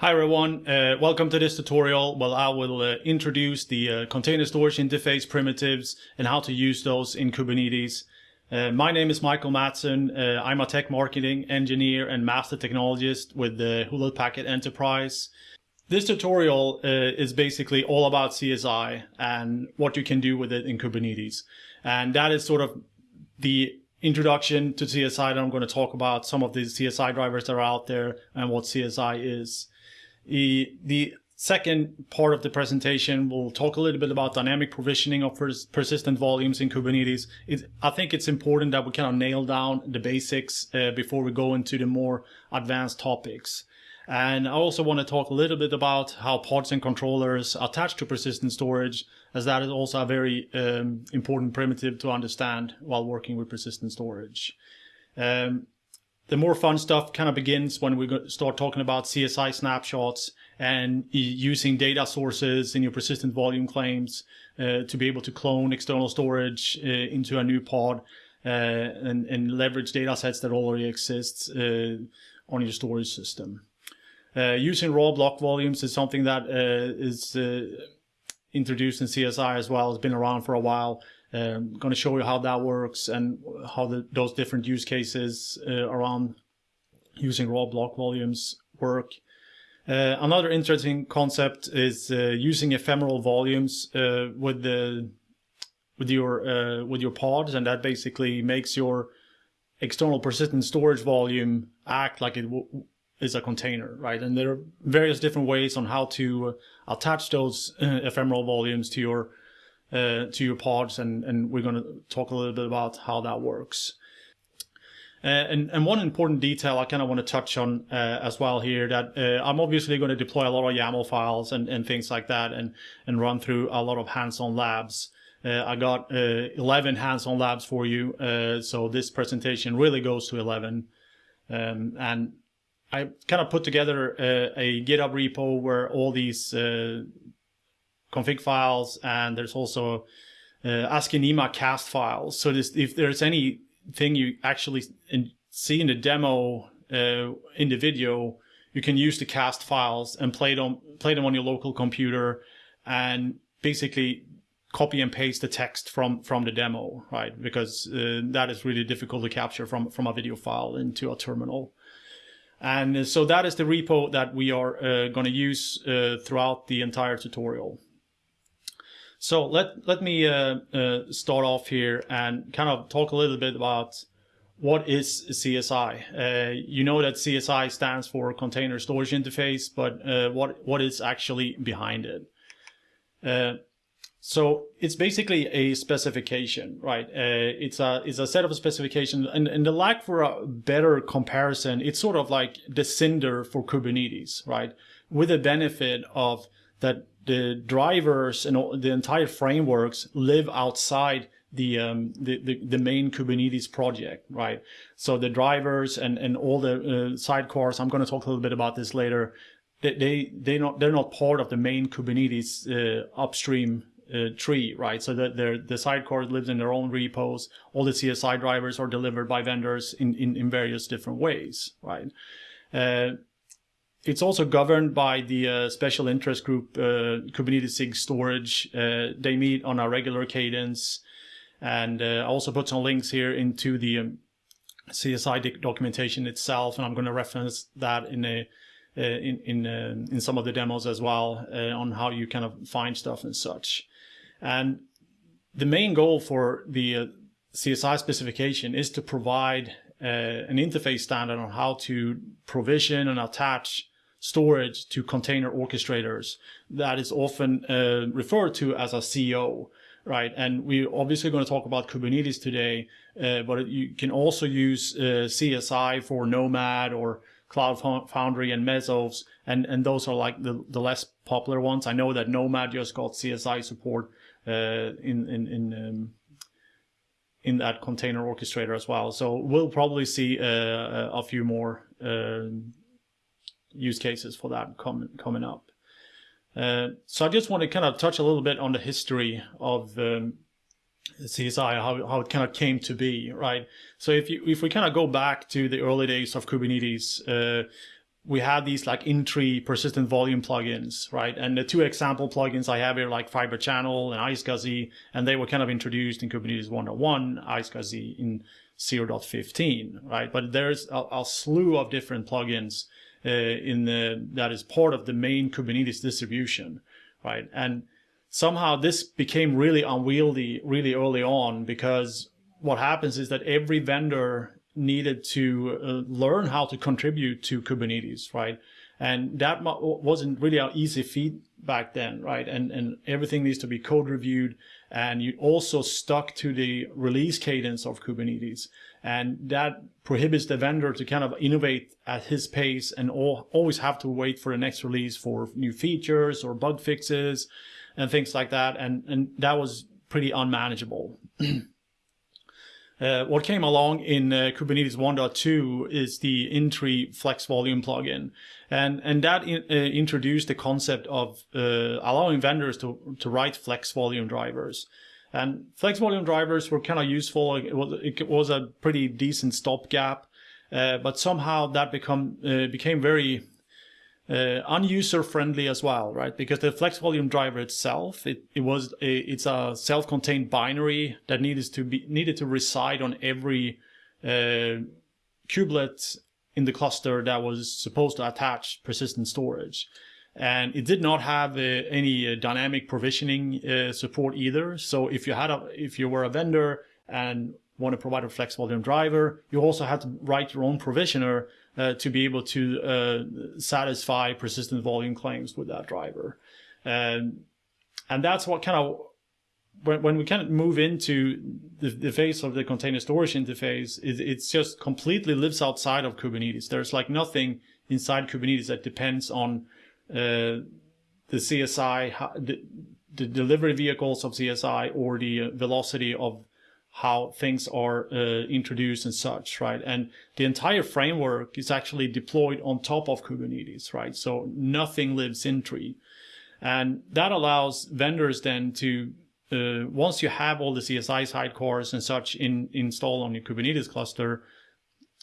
Hi everyone, uh, welcome to this tutorial. Well, I will uh, introduce the uh, container storage interface primitives and how to use those in Kubernetes. Uh, my name is Michael Mattsson. Uh, I'm a tech marketing engineer and master technologist with the Hewlett Packard Enterprise. This tutorial uh, is basically all about CSI and what you can do with it in Kubernetes. And that is sort of the introduction to CSI that I'm going to talk about some of the CSI drivers that are out there and what CSI is. The, second part of the presentation will talk a little bit about dynamic provisioning of pers persistent volumes in Kubernetes. It, I think it's important that we kind of nail down the basics uh, before we go into the more advanced topics. And I also want to talk a little bit about how pods and controllers attach to persistent storage, as that is also a very um, important primitive to understand while working with persistent storage. Um, the more fun stuff kind of begins when we start talking about CSI snapshots and using data sources in your persistent volume claims uh, to be able to clone external storage uh, into a new pod uh, and, and, leverage data sets that already exist uh, on your storage system. Uh, using raw block volumes is something that uh, is introduced in CSI as well. It's been around for a while. I'm um, going to show you how that works and how the, those different use cases uh, around using raw block volumes work. Uh, another interesting concept is uh, using ephemeral volumes uh, with the with your uh, with your pods, and that basically makes your external persistent storage volume act like it is a container, right? And there are various different ways on how to uh, attach those ephemeral volumes to your uh, to your pods, and, and we're going to talk a little bit about how that works. Uh, and, and one important detail I kind of want to touch on uh, as well here that uh, I'm obviously going to deploy a lot of YAML files and, and things like that and, and run through a lot of hands-on labs. Uh, I got uh, 11 hands-on labs for you, uh, so this presentation really goes to 11. Um, and I kind of put together a GitHub repo where all these config files, and there's also uh, asciinema cast files. So this, if there's anything you actually in, see in the demo uh, in the video, you can use the cast files and play them play them on your local computer, and basically copy and paste the text from from the demo, right? Because uh, that is really difficult to capture from from a video file into a terminal. And so that is the repo that we are uh, going to use uh, throughout the entire tutorial. So let let me uh, uh, start off here and kind of talk a little bit about what is CSI. Uh, you know that CSI stands for Container Storage Interface, but what what is actually behind it? So it's basically a specification, right? Uh, it's a it's a set of specifications, and, and the lack for a better comparison, it's sort of like the Cinder for Kubernetes, right? With the benefit of that the drivers and all, the entire frameworks live outside the, um, the, the, the, main Kubernetes project, right? So the drivers and, and all the uh, sidecars, I'm going to talk a little bit about this later. They, they, they not, they're not part of the main Kubernetes uh, upstream uh, tree, right? So that the sidecars live in their own repos. All the CSI drivers are delivered by vendors in, in, in various different ways, right? Uh, it's also governed by the uh, special interest group uh, Kubernetes SIG Storage. Uh, they meet on a regular cadence, and uh, I also put some links here into the um, CSI documentation itself, and I'm going to reference that in a uh, in in uh, in some of the demos as well on how you kind of find stuff and such. And the main goal for the CSI specification is to provide uh, an interface standard on how to provision and attach storage to container orchestrators that is often uh, referred to as a CO, right? And we're obviously going to talk about Kubernetes today, uh, but you can also use uh, CSI for Nomad or Cloud Foundry and Mesos, and, and those are like the, the less popular ones. I know that Nomad just got CSI support uh, in, in, in um, in that container orchestrator as well. So we'll probably see uh, a few more uh, use cases for that coming coming up. Uh, so I just want to kind of touch a little bit on the history of um, CSI, how, how it kind of came to be, right? So if you if we kind of go back to the early days of Kubernetes, uh, we had these like in-tree persistent volume plugins, right? And the two example plugins I have here, like Fiber Channel and iSCSI, and they were kind of introduced in Kubernetes 1.1, iSCSI in 0.15, right? But there's a, a slew of different plugins uh, in the that is part of the main Kubernetes distribution, right? And somehow this became really unwieldy really early on because what happens is that every vendor needed to uh, learn how to contribute to Kubernetes, right? And that wasn't really an easy feat back then, right? And and everything needs to be code reviewed, and you also stuck to the release cadence of Kubernetes, and that prohibits the vendor to kind of innovate at his pace and all, always have to wait for the next release for new features or bug fixes and things like that, and and that was pretty unmanageable. Uh, what came along in uh, Kubernetes 1.2 is the in-tree flex volume plugin. And, and that in, uh, introduced the concept of uh, allowing vendors to, to write flex volume drivers. And flex volume drivers were kind of useful. It was, it was a pretty decent stopgap, uh, but somehow that become, uh, became very uh, unuser friendly as well, right? Because the flex volume driver itself, it, it was a, it's a self-contained binary that needed to be needed to reside on every uh, kubelet in the cluster that was supposed to attach persistent storage. And it did not have uh, any uh, dynamic provisioning uh, support either. So if you had a, if you were a vendor and want to provide a flex volume driver, you also had to write your own provisioner uh, to be able to satisfy persistent volume claims with that driver. And, and that's what kind of, when, when we kind of move into the, the phase of the container storage interface, it, it's just completely lives outside of Kubernetes. There's like nothing inside Kubernetes that depends on uh, the CSI, the, the delivery vehicles of CSI or the velocity of how things are uh, introduced and such, right? And the entire framework is actually deployed on top of Kubernetes, right? So nothing lives in tree. And that allows vendors then to, uh, once you have all the CSI sidecars and such in, installed on your Kubernetes cluster,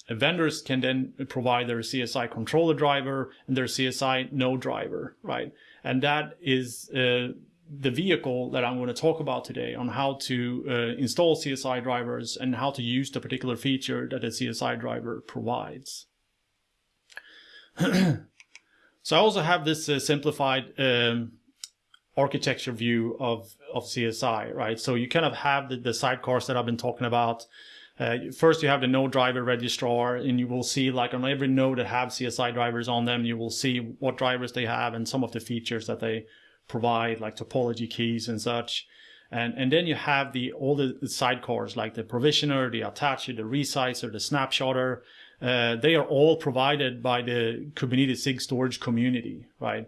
vendors can then provide their CSI controller driver and their CSI node driver, right? And that is uh, the vehicle that I'm going to talk about today on how to uh, install CSI drivers and how to use the particular feature that a CSI driver provides. so I also have this uh, simplified um, architecture view of, of CSI, right? So you kind of have the, the sidecars that I've been talking about. Uh, first, you have the node driver registrar, and you will see like on every node that have CSI drivers on them, you will see what drivers they have and some of the features that they provide like topology keys and such. And, and then you have the all the sidecars like the provisioner, the attacher, the resizer, the snapshotter. Uh, they are all provided by the Kubernetes SIG storage community, right?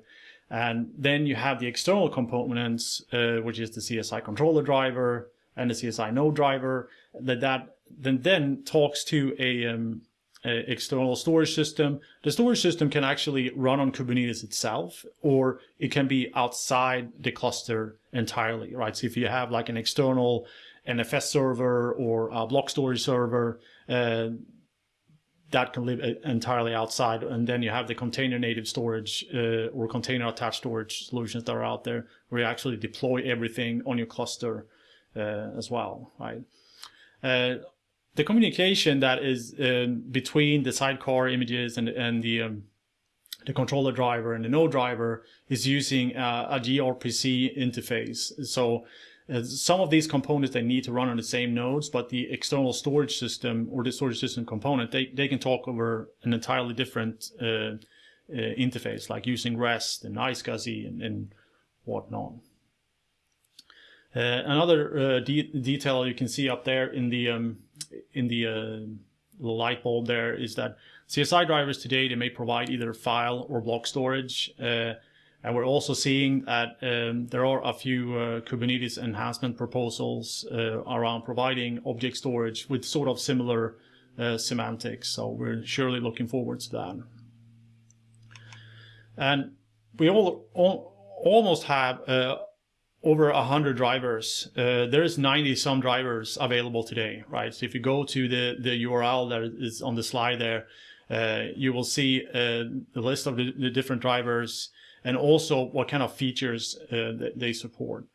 And then you have the external components, uh, which is the CSI controller driver and the CSI node driver that that then then talks to a um, external storage system. The storage system can actually run on Kubernetes itself, or it can be outside the cluster entirely, right? So if you have like an external NFS server or a block storage server, uh, that can live uh, entirely outside. And then you have the container native storage uh, or container attached storage solutions that are out there where you actually deploy everything on your cluster uh, as well, right? Uh, the communication that is um, between the sidecar images and, and the um, the controller driver and the node driver is using uh, a gRPC interface. So uh, some of these components they need to run on the same nodes, but the external storage system or the storage system component they, they can talk over an entirely different uh, uh interface, like using REST and iSCSI and, and whatnot. Uh, another uh, de detail you can see up there in the um, in the uh, light bulb there is that CSI drivers today, they may provide either file or block storage. And we're also seeing that um, there are a few uh, Kubernetes enhancement proposals uh, around providing object storage with sort of similar uh, semantics. So we're surely looking forward to that. And we all, all almost have over 100 drivers. Uh, there is 90 some drivers available today, right? So if you go to the, the URL that is on the slide there, uh, you will see uh, the list of the, the, different drivers and also what kind of features uh, they support.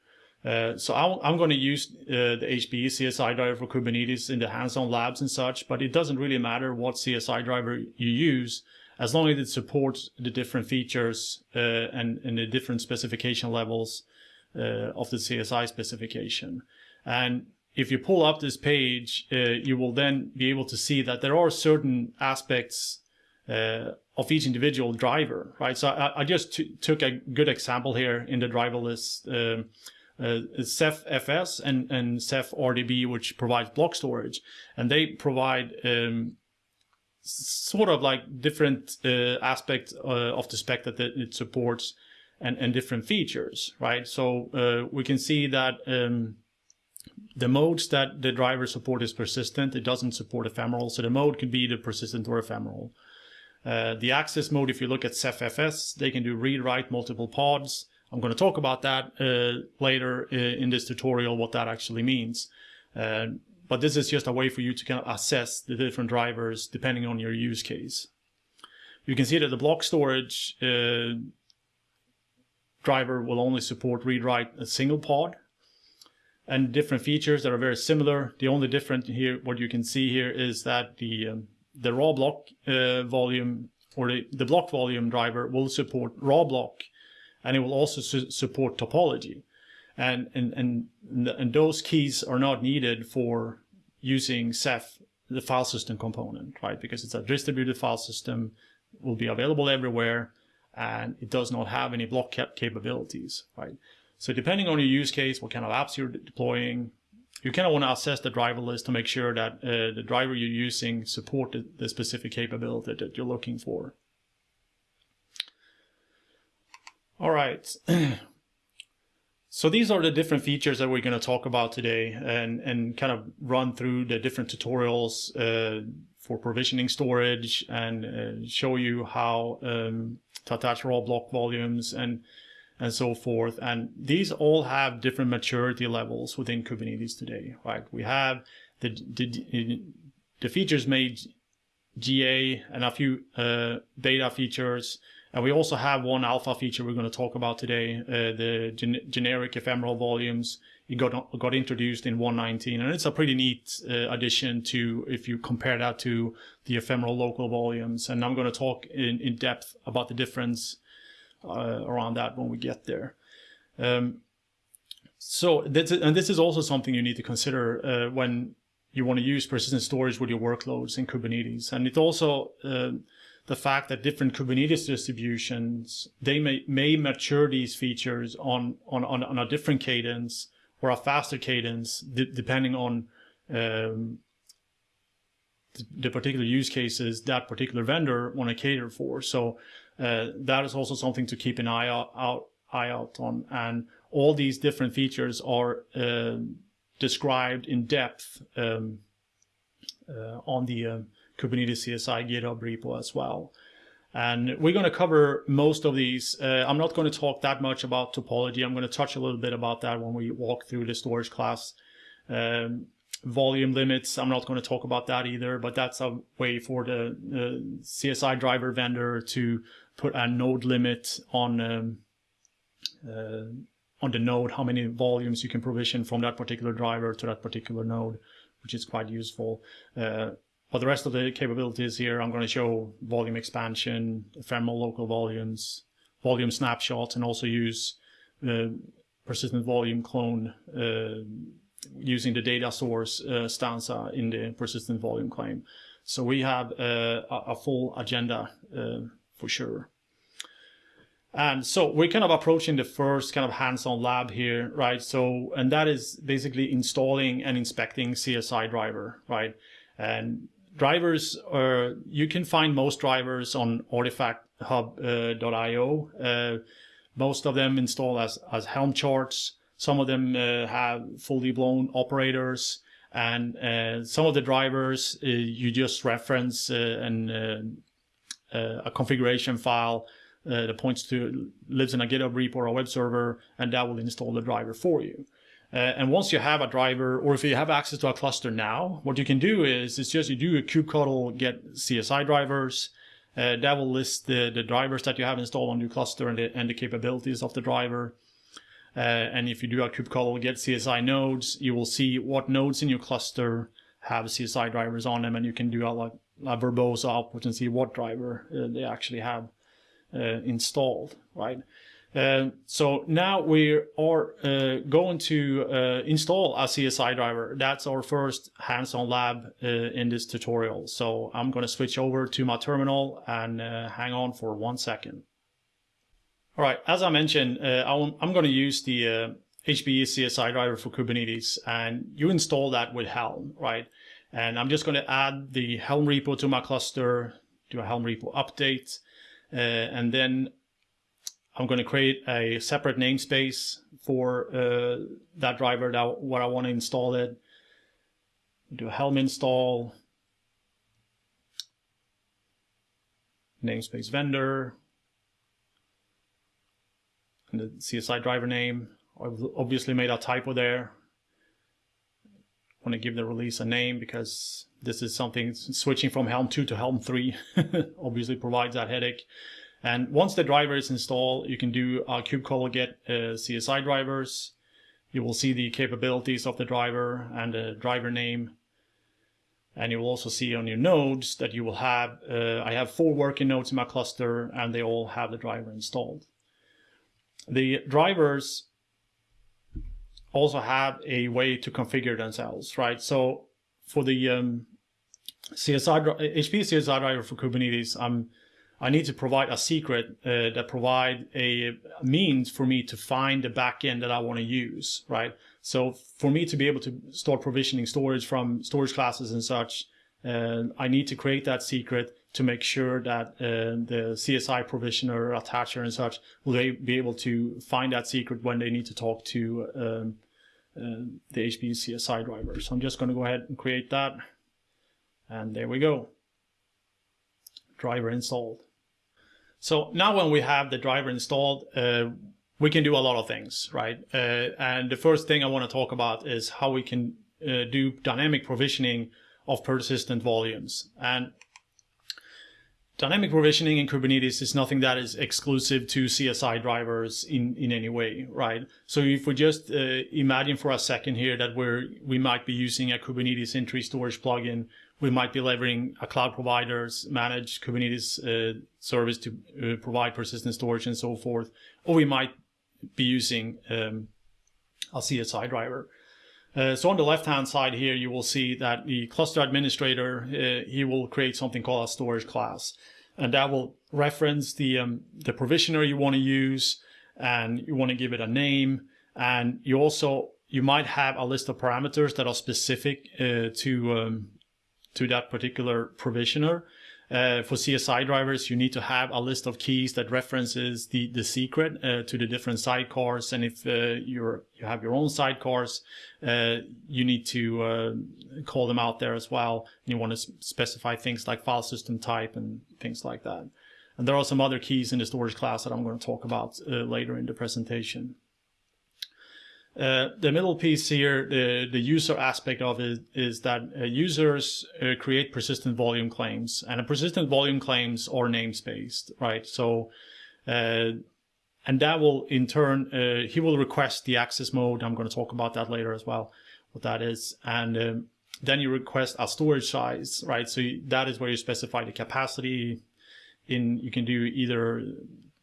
Uh, so i am going to use the HPE CSI driver for Kubernetes in the hands-on labs and such, but it doesn't really matter what CSI driver you use as long as it supports the different features uh, and, and, the different specification levels of the CSI specification. And if you pull up this page, uh, you will then be able to see that there are certain aspects uh, of each individual driver, right? So I, I just took a good example here in the driver list. Um, uh, Ceph FS and, and Ceph RDB, which provides block storage, and they provide um, sort of like different uh, aspects uh, of the spec that it supports and, and different features, right? So uh, we can see that um, the modes that the driver support is persistent. It doesn't support ephemeral. So the mode can be the persistent or ephemeral. Uh, the access mode, if you look at CephFS, they can do read-write multiple pods. I'm going to talk about that uh, later uh, in this tutorial, what that actually means. Uh, but this is just a way for you to kind of assess the different drivers depending on your use case. You can see that the block storage uh, driver will only support read-write a single pod and different features that are very similar. The only different here, what you can see here is that the um, the raw block uh, volume or the, the block volume driver will support raw block and it will also su support topology. And, and, and, and those keys are not needed for using Ceph, the file system component, right? Because it's a distributed file system, will be available everywhere, and it does not have any block cap capabilities, right? So depending on your use case, what kind of apps you're deploying, you kind of want to assess the driver list to make sure that uh, the driver you're using support the, the specific capability that you're looking for. All right. so these are the different features that we're going to talk about today and, and kind of run through the different tutorials uh, for provisioning storage and uh, show you how um, to attach raw block volumes and and so forth. And these all have different maturity levels within Kubernetes today, right? We have the, the, the features made GA and a few uh, beta features. And we also have one alpha feature we're going to talk about today, uh, the gen generic ephemeral volumes. Got, got introduced in 119, and it's a pretty neat uh, addition to if you compare that to the ephemeral local volumes. And I'm going to talk in, in depth about the difference uh, around that when we get there. Um, so and this is also something you need to consider uh, when you want to use persistent storage with your workloads in Kubernetes. And it also uh, the fact that different Kubernetes distributions they may may mature these features on on on, on a different cadence or a faster cadence depending on um, the particular use cases that particular vendor want to cater for. So uh, that is also something to keep an eye out, out, eye out on. And all these different features are uh, described in depth um, uh, on the uh, Kubernetes CSI GitHub repo as well. And we're going to cover most of these. Uh, I'm not going to talk that much about topology. I'm going to touch a little bit about that when we walk through the storage class. Um, volume limits, I'm not going to talk about that either, but that's a way for the CSI driver vendor to put a node limit on um, uh, on the node, how many volumes you can provision from that particular driver to that particular node, which is quite useful. Uh, but the rest of the capabilities here, I'm going to show volume expansion, ephemeral local volumes, volume snapshots, and also use uh, persistent volume clone uh, using the data source uh, stanza in the persistent volume claim. So we have uh, a, a, full agenda uh, for sure. And so we're kind of approaching the first kind of hands-on lab here, right? So, and that is basically installing and inspecting CSI driver, right? And drivers are, you can find most drivers on artifacthub.io. Uh, uh, most of them install as, as Helm charts. Some of them uh, have fully blown operators and uh, some of the drivers uh, you just reference uh, and uh, a configuration file uh, that points to lives in a GitHub repo or a web server, and that will install the driver for you. Uh, and once you have a driver, or if you have access to a cluster now, what you can do is it's just you do a kubectl get CSI drivers. Uh, that will list the, the drivers that you have installed on your cluster and the, and the capabilities of the driver. Uh, and if you do a kubectl get CSI nodes, you will see what nodes in your cluster have CSI drivers on them, and you can do a, like a verbose output and see what driver uh, they actually have uh, installed, right? Uh, so now we are uh, going to uh, install a CSI driver. That's our first hands-on lab uh, in this tutorial. So I'm going to switch over to my terminal and uh, hang on for one second. All right, as I mentioned, uh, I'm going to use the HPE CSI driver for Kubernetes, and you install that with Helm, right? And I'm just going to add the Helm repo to my cluster, do a Helm repo update, and then I'm going to create a separate namespace for uh, that driver that where I want to install it. Do a Helm install, namespace vendor, and the CSI driver name. I've obviously made a typo there. I want to give the release a name because this is something switching from Helm 2 to Helm 3 obviously provides that headache. And once the driver is installed, you can do a kubectl get uh, CSI drivers. You will see the capabilities of the driver and the driver name. And you will also see on your nodes that you will have, uh, I have four working nodes in my cluster and they all have the driver installed. The drivers also have a way to configure themselves, right? So for the um, CSI, HP CSI driver for Kubernetes, I'm I need to provide a secret uh, that provide a means for me to find the backend that I want to use, right? So for me to be able to start provisioning storage from storage classes and such, uh, I need to create that secret to make sure that uh, the CSI provisioner, attacher and such will they be able to find that secret when they need to talk to um, uh, the HPE CSI driver. So I'm just going to go ahead and create that. And there we go. Driver installed. So now when we have the driver installed, uh, we can do a lot of things, right? Uh, and the first thing I want to talk about is how we can uh, do dynamic provisioning of persistent volumes. And dynamic provisioning in Kubernetes is nothing that is exclusive to CSI drivers in, in any way, right? So if we just uh, imagine for a second here that we're, we might be using a Kubernetes in-tree storage plugin we might be leveraging a cloud provider's managed Kubernetes uh, service to uh, provide persistent storage and so forth, or we might be using um, a CSI driver. Uh, so on the left-hand side here, you will see that the cluster administrator, uh, he will create something called a storage class. And that will reference the, um, the provisioner you want to use, and you want to give it a name. And you also, you might have a list of parameters that are specific uh, to um, to that particular provisioner. Uh, for CSI drivers, you need to have a list of keys that references the, the secret uh, to the different sidecars. And if uh, you're, you have your own sidecars, uh, you need to uh, call them out there as well. And you want to specify things like file system type and things like that. And there are some other keys in the storage class that I'm going to talk about uh, later in the presentation. Uh, the middle piece here, the, the user aspect of it is that uh, users uh, create persistent volume claims and a persistent volume claims are namespaced, right? So, uh, and that will in turn, uh, he will request the access mode. I'm going to talk about that later as well, what that is. And um, then you request a storage size, right? So that is where you specify the capacity in, you can do either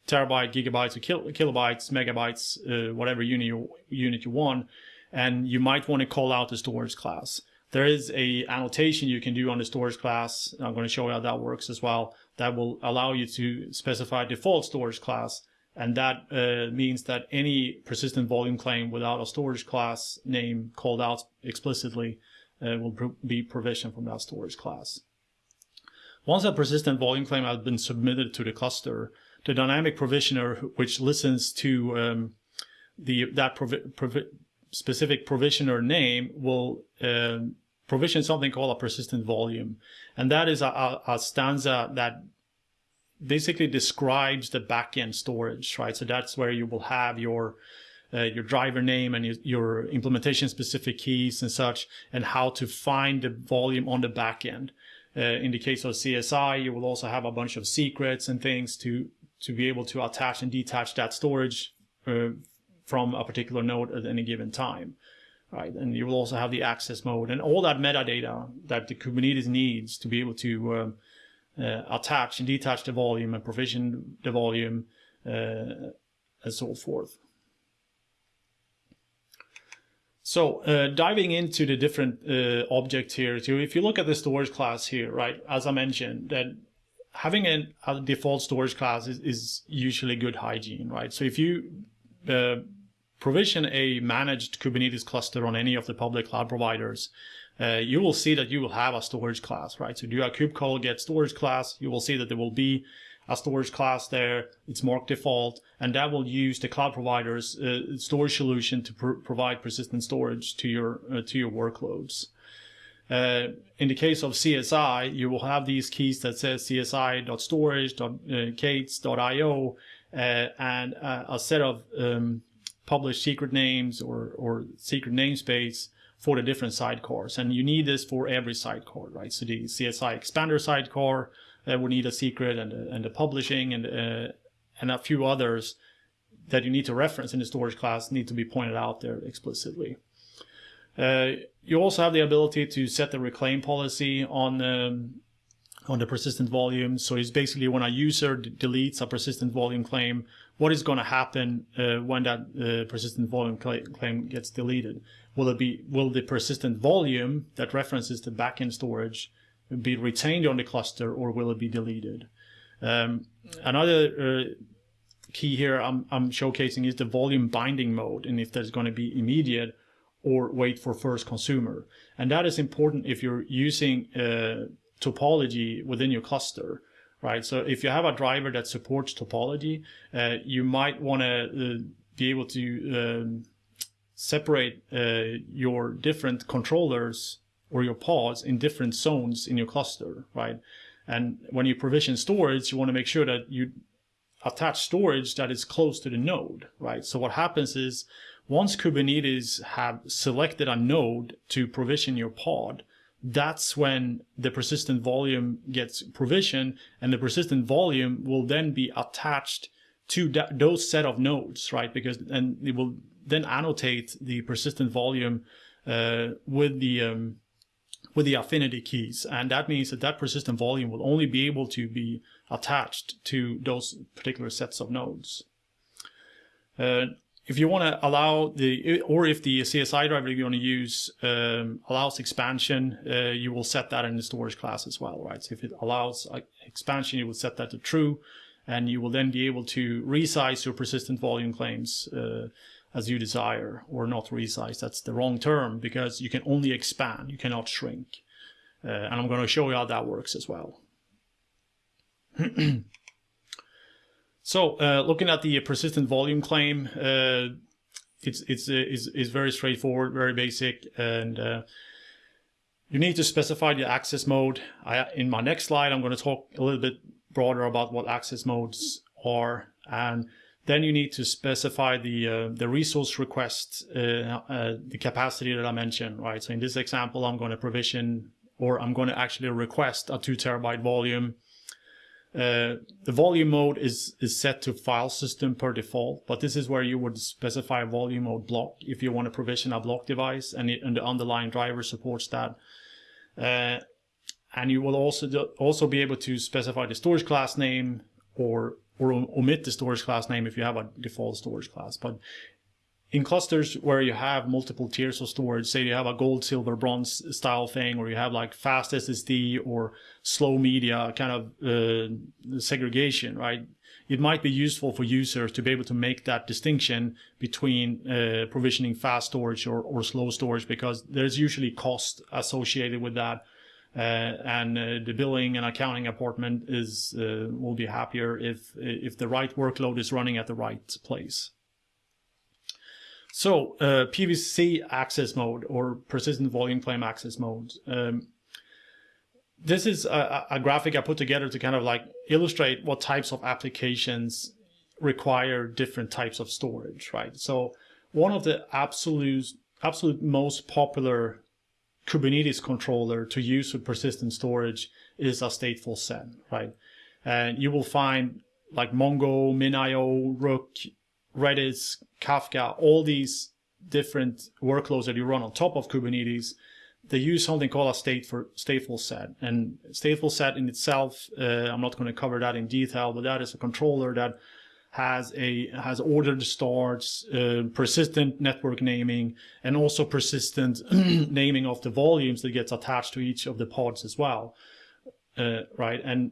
terabyte, gigabytes, or kil kilobytes, megabytes, uh, whatever unit you, unit you want, and you might want to call out the storage class. There is a annotation you can do on the storage class. I'm going to show you how that works as well. That will allow you to specify default storage class. And that uh, means that any persistent volume claim without a storage class name called out explicitly uh, will be provisioned from that storage class. Once a persistent volume claim has been submitted to the cluster, the dynamic provisioner, which listens to um, the that provi provi specific provisioner name, will uh, provision something called a persistent volume, and that is a, a, a stanza that basically describes the backend storage, right? So that's where you will have your uh, your driver name and your, your implementation specific keys and such, and how to find the volume on the backend. Uh, in the case of CSI, you will also have a bunch of secrets and things to to be able to attach and detach that storage uh, from a particular node at any given time. Right, and you will also have the access mode and all that metadata that the Kubernetes needs to be able to um, uh, attach and detach the volume and provision the volume uh, and so forth. So uh, diving into the different uh, objects here, too, if you look at the storage class here, right, as I mentioned, that having a, default storage class is, is, usually good hygiene, right? So if you uh, provision a managed Kubernetes cluster on any of the public cloud providers, uh, you will see that you will have a storage class, right? So do a kubectl get storage class, you will see that there will be a storage class there. It's marked default, and that will use the cloud provider's uh, storage solution to pr provide persistent storage to your uh, to your workloads. Uh, in the case of CSI, you will have these keys that says csi.storage.k8s.io uh, and uh, a set of um, published secret names or, or secret namespace for the different sidecars. And you need this for every sidecar, right? So the CSI expander sidecar uh, would need a secret and, and the publishing and, uh, and a few others that you need to reference in the storage class need to be pointed out there explicitly. Uh, you also have the ability to set the reclaim policy on um, on the persistent volume. So it's basically when a user deletes a persistent volume claim, what is going to happen uh, when that uh, persistent volume claim gets deleted? Will it be will the persistent volume that references the backend storage be retained on the cluster or will it be deleted? Um, another uh, key here I'm, I'm showcasing is the volume binding mode and if there's going to be immediate or wait for first consumer. And that is important if you're using uh, topology within your cluster, right? So if you have a driver that supports topology, uh, you might want to uh, be able to um, separate uh, your different controllers or your pods in different zones in your cluster, right? And when you provision storage, you want to make sure that you attach storage that is close to the node, right? So what happens is once Kubernetes have selected a node to provision your pod, that's when the persistent volume gets provisioned and the persistent volume will then be attached to that, those set of nodes, right? Because and it will then annotate the persistent volume uh, with the um, with the affinity keys, and that means that that persistent volume will only be able to be attached to those particular sets of nodes. Uh, if you want to allow the, or if the CSI driver you want to use um, allows expansion, uh, you will set that in the storage class as well, right? So if it allows uh, expansion, you will set that to true, and you will then be able to resize your persistent volume claims uh, as you desire, or not resize. That's the wrong term because you can only expand, you cannot shrink. Uh, and I'm going to show you how that works as well. So uh, looking at the persistent volume claim, uh, it's it's uh, is is very straightforward, very basic, and uh, you need to specify the access mode. I, in my next slide, I'm going to talk a little bit broader about what access modes are, and then you need to specify the uh, the resource request, uh, the capacity that I mentioned, right? So in this example, I'm going to provision or I'm going to actually request a two terabyte volume uh, the volume mode is, is set to file system per default, but this is where you would specify a volume mode block if you want to provision a block device and, it, and the underlying driver supports that. Uh, and you will also do, also be able to specify the storage class name or or omit the storage class name if you have a default storage class. But in clusters where you have multiple tiers of storage, say you have a gold, silver, bronze style thing, or you have like fast SSD or slow media kind of uh, segregation, right? It might be useful for users to be able to make that distinction between uh, provisioning fast storage or, or slow storage because there's usually cost associated with that. Uh, and uh, the billing and accounting department is uh, will be happier if if the right workload is running at the right place. So uh, PVC access mode or persistent volume claim access mode. Um, this is a, a, graphic I put together to kind of like illustrate what types of applications require different types of storage, right? So one of the absolute absolute most popular Kubernetes controller to use with persistent storage is a stateful set, right? And you will find like Mongo, MinIO, Rook, Redis, Kafka, all these different workloads that you run on top of Kubernetes, they use something called a state for stateful set. And stateful set in itself, uh, I'm not going to cover that in detail, but that is a controller that has a has ordered starts, uh, persistent network naming, and also persistent naming of the volumes that gets attached to each of the pods as well, uh, right? And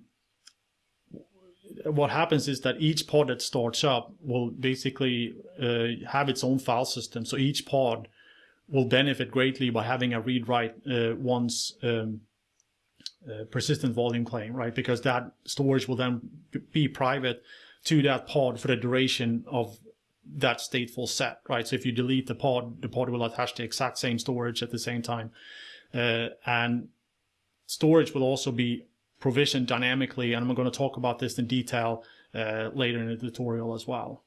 what happens is that each pod that starts up will basically uh, have its own file system. So each pod will benefit greatly by having a read write uh, once um, uh, persistent volume claim, right? Because that storage will then be private to that pod for the duration of that stateful set, right? So if you delete the pod, the pod will attach the exact same storage at the same time. Uh, and storage will also be provisioned dynamically, and I'm going to talk about this in detail uh, later in the tutorial as well.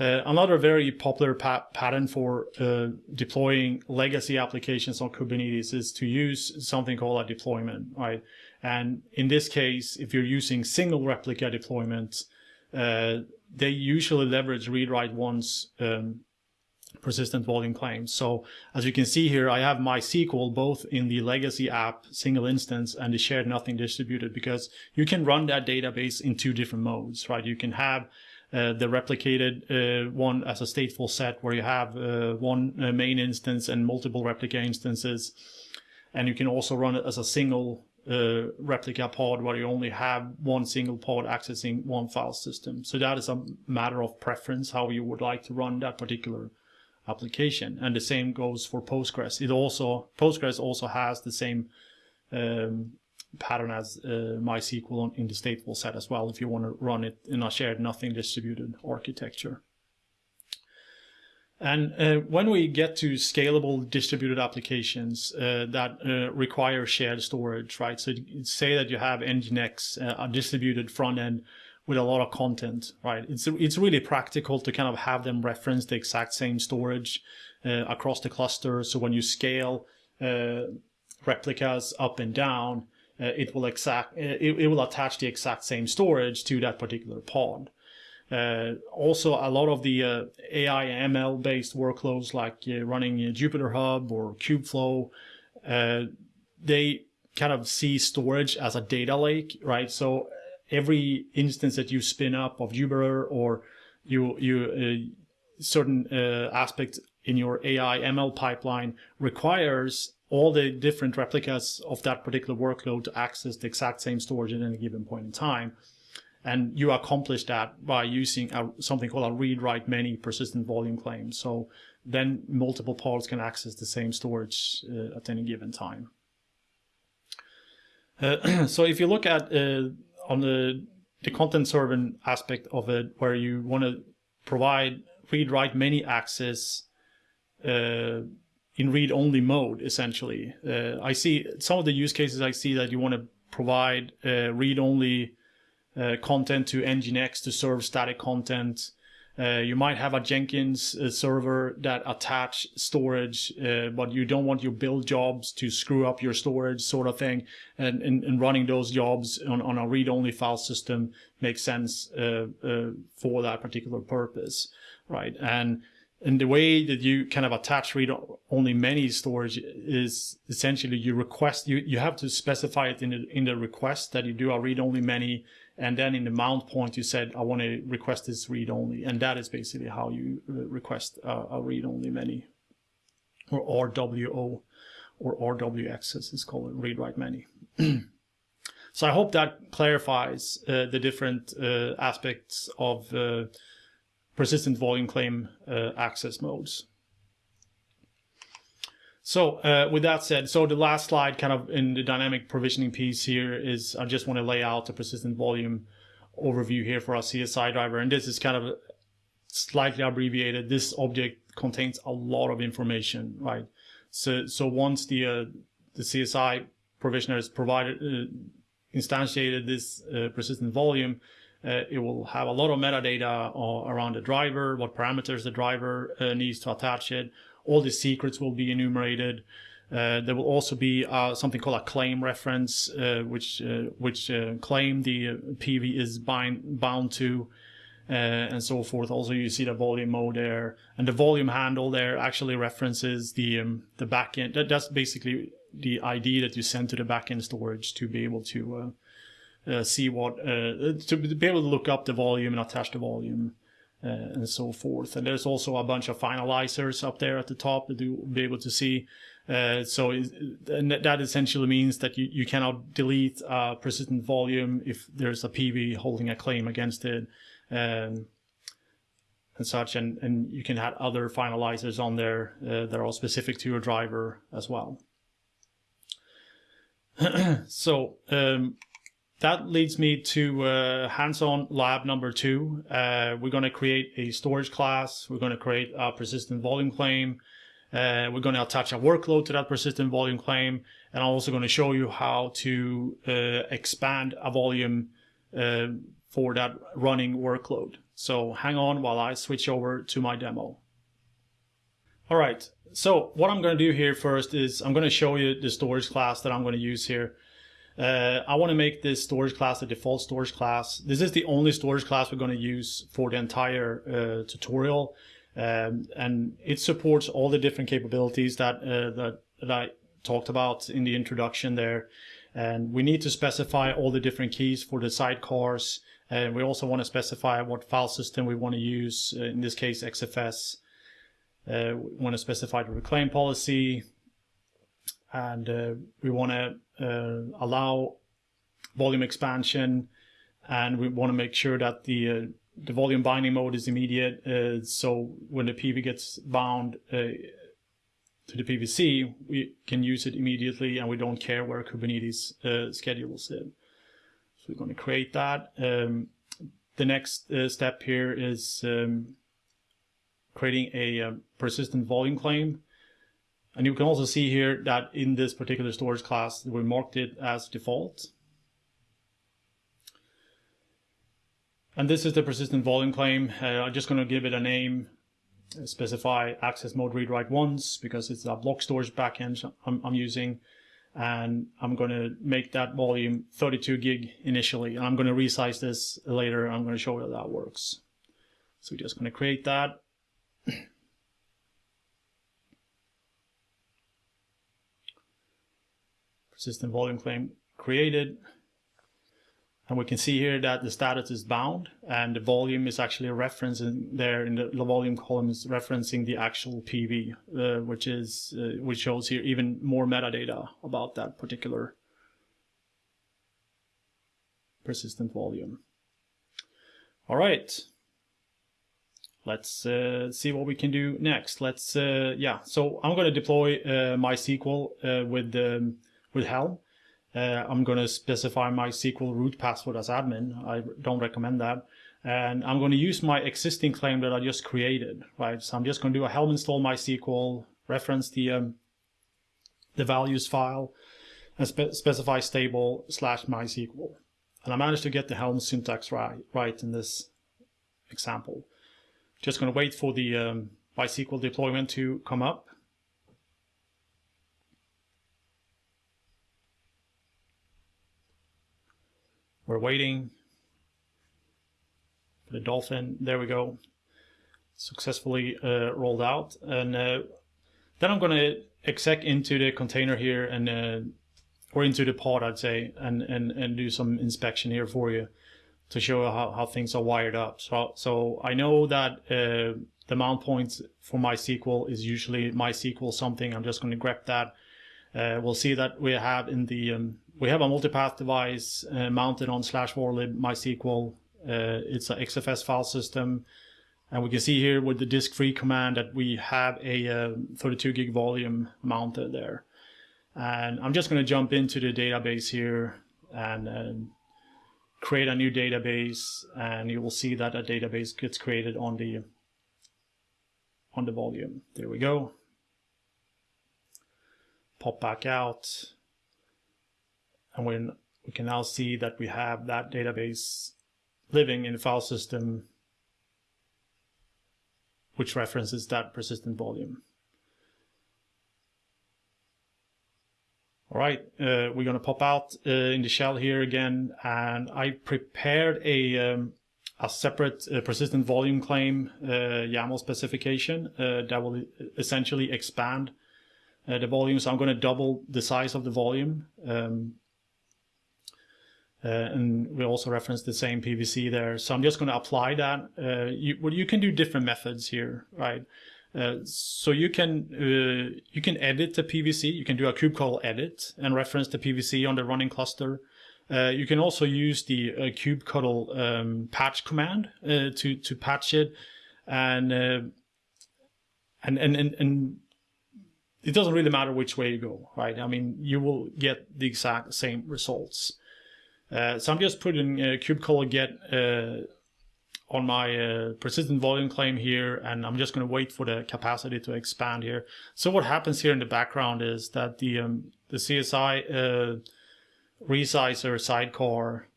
Uh, another very popular pa pattern for uh, deploying legacy applications on Kubernetes is to use something called a deployment, right? And in this case, if you're using single replica deployments, uh, they usually leverage read-write once um, persistent volume claims. So as you can see here, I have my MySQL both in the legacy app single instance and the shared nothing distributed because you can run that database in two different modes, right? You can have uh, the replicated uh, one as a stateful set where you have uh, one uh, main instance and multiple replica instances. And you can also run it as a single uh, replica pod where you only have one single pod accessing one file system. So that is a matter of preference, how you would like to run that particular application. And the same goes for Postgres. It also Postgres also has the same um, pattern as uh, MySQL in the stateful set as well if you want to run it in a shared nothing distributed architecture. And uh, when we get to scalable distributed applications uh, that uh, require shared storage, right? So say that you have Nginx, uh, a distributed front end with a lot of content, right? It's it's really practical to kind of have them reference the exact same storage uh, across the cluster. So when you scale uh, replicas up and down, it will exact it, it will attach the exact same storage to that particular pod. Uh, also, a lot of the uh, AI ML based workloads like uh, running Jupyter Hub or Kubeflow, uh, they kind of see storage as a data lake, right? So every instance that you spin up of Jupyter or you you uh, certain uh, aspect in your AI ML pipeline requires all the different replicas of that particular workload to access the exact same storage at any given point in time. And you accomplish that by using a, something called a read-write many persistent volume claim. So then multiple pods can access the same storage uh, at any given time. Uh, so if you look at uh, on the the content serving aspect of it, where you want to provide read-write many access uh, in read-only mode, essentially. Uh, I see some of the use cases I see that you want to provide uh, read-only uh, content to Nginx to serve static content. Uh, you might have a Jenkins uh, server that attach storage, uh, but you don't want your build jobs to screw up your storage sort of thing. And, and, and running those jobs on, on a read-only file system makes sense uh, uh, for that particular purpose, right? And and the way that you kind of attach read only many storage is essentially you request you you have to specify it in the in the request that you do a read only many and then in the mount point, you said, I want to request this read only. And that is basically how you uh, request a, a read only many or RWO or RWX as it's called, read write many. so I hope that clarifies uh, the different uh, aspects of uh, persistent volume claim uh, access modes. So uh, with that said, so the last slide kind of in the dynamic provisioning piece here is I just want to lay out the persistent volume overview here for our CSI driver. And this is kind of slightly abbreviated. This object contains a lot of information, right? So, so once the, uh, the CSI provisioner has provided, uh, instantiated this uh, persistent volume, Uh, it will have a lot of metadata around the driver, what parameters the driver uh, needs to attach it. All the secrets will be enumerated. Uh, there will also be uh, something called a claim reference, uh, which uh, which claim the PV is bind, bound to, and so forth. Also, you see the volume mode there, and the volume handle there actually references the um, the backend. That, that's basically the ID that you send to the backend storage to be able to uh, see what uh, to be able to look up the volume and attach the volume uh, and so forth. And there's also a bunch of finalizers up there at the top that you'll be able to see. Uh, so that essentially means that you, you cannot delete a persistent volume if there's a PV holding a claim against it. Um, and such, and, and you can add other finalizers on there uh, that are all specific to your driver as well. so um, that leads me to uh, hands-on lab number two. Uh, we're going to create a storage class. We're going to create a persistent volume claim. Uh, we're going to attach a workload to that persistent volume claim. And I'm also going to show you how to uh, expand a volume uh, for that running workload. So hang on while I switch over to my demo. All right. So what I'm going to do here first is I'm going to show you the storage class that I'm going to use here. Uh, I want to make this storage class the default storage class. This is the only storage class we're going to use for the entire uh, tutorial. Um, and it supports all the different capabilities that, uh, that, that I talked about in the introduction there. And we need to specify all the different keys for the sidecars. And we also want to specify what file system we want to use, uh, in this case XFS. Uh, we want to specify the reclaim policy, and uh, we want to uh, allow volume expansion and we want to make sure that the uh, the volume binding mode is immediate uh, so when the PV gets bound uh, to the PVC we can use it immediately and we don't care where Kubernetes uh, schedules it. So we're going to create that. Um, the next step here is um, creating a persistent volume claim and you can also see here that in this particular storage class, we marked it as default. And this is the persistent volume claim. Uh, I'm just going to give it a name, uh, specify access mode read write once because it's a block storage backend I'm, I'm using. And I'm going to make that volume 32 gig initially. And I'm going to resize this later. I'm going to show you how that works. So we're just going to create that. persistent volume claim created. And we can see here that the status is bound and the volume is actually referencing there in the, the volume column is referencing the actual PV, uh, which is, uh, which shows here even more metadata about that particular persistent volume. All right. Let's uh, see what we can do next. Let's, uh, yeah, so I'm going to deploy uh, MySQL uh, with um, with Helm. Uh, I'm going to specify my SQL root password as admin. I don't recommend that. And I'm going to use my existing claim that I just created, right? So I'm just going to do a Helm install MySQL, reference the um, the values file, and spe specify stable slash MySQL. And I managed to get the Helm syntax right, right in this example. Just going to wait for the um, MySQL deployment to come up. We're waiting for the Dolphin. There we go. Successfully uh, rolled out. And uh, then I'm going to exec into the container here and uh, or into the pod, I'd say, and, and, and do some inspection here for you to show how, how things are wired up. So, so I know that uh, the mount points for MySQL is usually MySQL something. I'm just going to grep that. Uh, we'll see that we have in the um, we have a multipath device uh, mounted on slash varlib MySQL. Uh, it's an XFS file system. And we can see here with the disk free command that we have a uh, 32 gig volume mounted there. And I'm just going to jump into the database here and uh, create a new database. And you will see that a database gets created on the on the volume. There we go. Pop back out and when we can now see that we have that database living in the file system which references that persistent volume. All right, uh, we're going to pop out uh, in the shell here again, and I prepared a um, a separate uh, persistent volume claim uh, YAML specification uh, that will essentially expand the volume. So I'm going to double the size of the volume. Um, and we also reference the same PVC there. So I'm just going to apply that. you, well, you can do different methods here, right? Uh, so you can uh, you can edit the PVC. You can do a kubectl edit and reference the PVC on the running cluster. Uh, you can also use the uh, kubectl um, patch command uh, to to patch it, and, and and and and it doesn't really matter which way you go, right? I mean, you will get the exact same results. so I'm just putting uh, kubectl get on my uh, persistent volume claim here and I'm just going to wait for the capacity to expand here. So what happens here in the background is that the um, the CSI uh, resizer sidecar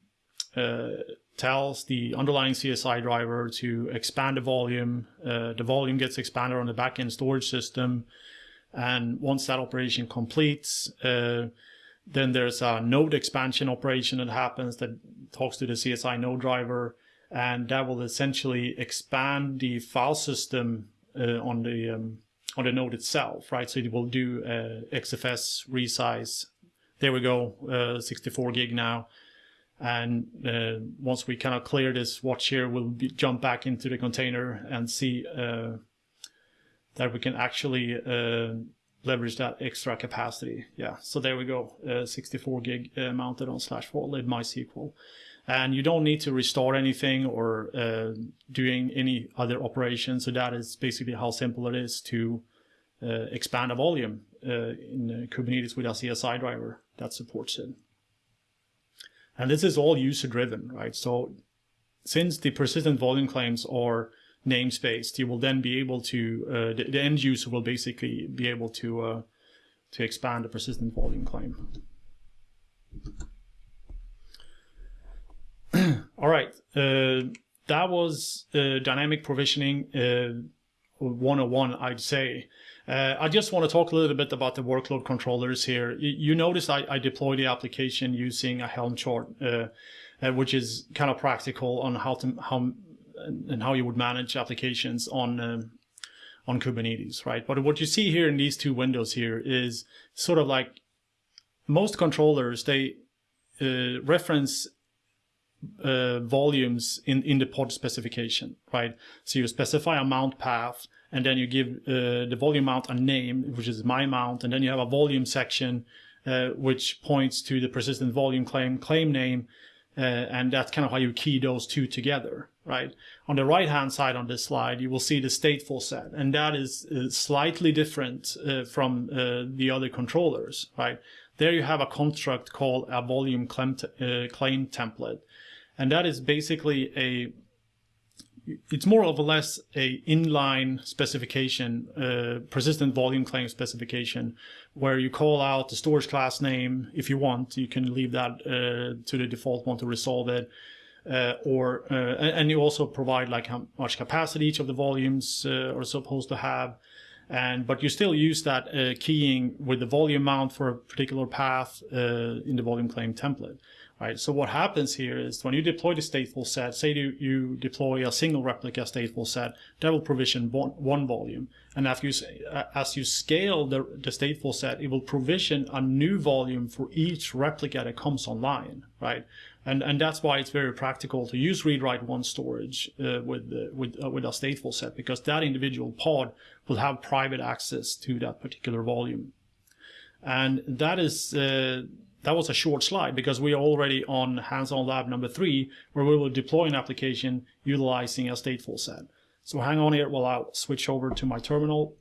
uh, tells the underlying CSI driver to expand the volume. Uh, the volume gets expanded on the backend storage system and once that operation completes uh, then there's a node expansion operation that happens that talks to the CSI node driver and that will essentially expand the file system uh, on the um, on the node itself, right? So it will do uh, XFS resize. There we go, uh, 64 gig now. And uh, once we kind of clear this watch here, we'll be, jump back into the container and see uh, that we can actually uh, leverage that extra capacity. Yeah, so there we go, 64 gig mounted on slash four forward MySQL and you don't need to restore anything or uh, doing any other operations. So that is basically how simple it is to uh, expand a volume uh, in Kubernetes with a CSI driver that supports it. And this is all user driven, right? So since the persistent volume claims are namespaced, you will then be able to, uh, the, the, end user will basically be able to, uh, to expand the persistent volume claim. All right. Uh, that was uh, dynamic provisioning uh, 101, I'd say. Uh, I just want to talk a little bit about the workload controllers here. You, you notice I, I deploy the application using a Helm chart, uh, uh, which is kind of practical on how to how and how you would manage applications on um, on Kubernetes, right? But what you see here in these two windows here is sort of like most controllers they reference uh, volumes in, in the pod specification, right? So you specify a mount path and then you give uh, the volume mount a name, which is my mount, and then you have a volume section uh, which points to the persistent volume claim claim name, uh, and that's kind of how you key those two together, right? On the right hand side on this slide, you will see the stateful set, and that is uh, slightly different uh, from the other controllers, right? There you have a construct called a volume claim, claim template and that is basically a it's more or less a inline specification, uh, persistent volume claim specification, where you call out the storage class name if you want. You can leave that uh, to the default one to resolve it, uh, or uh, and you also provide like how much capacity each of the volumes uh, are supposed to have, and but you still use that keying with the volume mount for a particular path in the volume claim template right? So what happens here is when you deploy the stateful set, say you, you deploy a single replica stateful set, that will provision one, one volume. And after you, as you scale the, the stateful set, it will provision a new volume for each replica that comes online, right? And, and that's why it's very practical to use read-write one storage uh, with, uh, with, uh, with a stateful set because that individual pod will have private access to that particular volume. And that is, uh, that was a short slide because we are already on hands-on lab number three, where we will deploy an application utilizing a stateful set. So hang on here while I switch over to my terminal.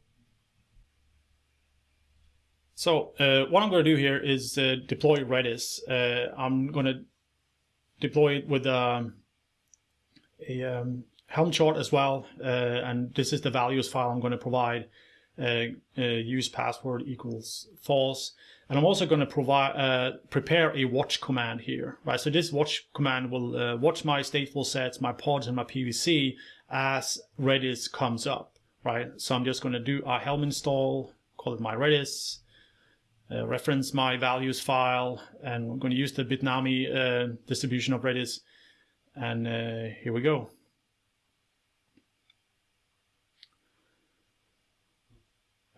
So uh, what I'm going to do here is uh, deploy Redis. Uh, I'm going to deploy it with um, a um, Helm chart as well, uh, and this is the values file I'm going to provide. uh, uh, use password equals false. And I'm also going to provide uh, prepare a watch command here, right? So this watch command will uh, watch my stateful sets, my pods, and my PVC as Redis comes up, right? So I'm just going to do a helm install, call it my Redis, uh, reference my values file, and I'm going to use the Bitnami uh, distribution of Redis. And uh, here we go.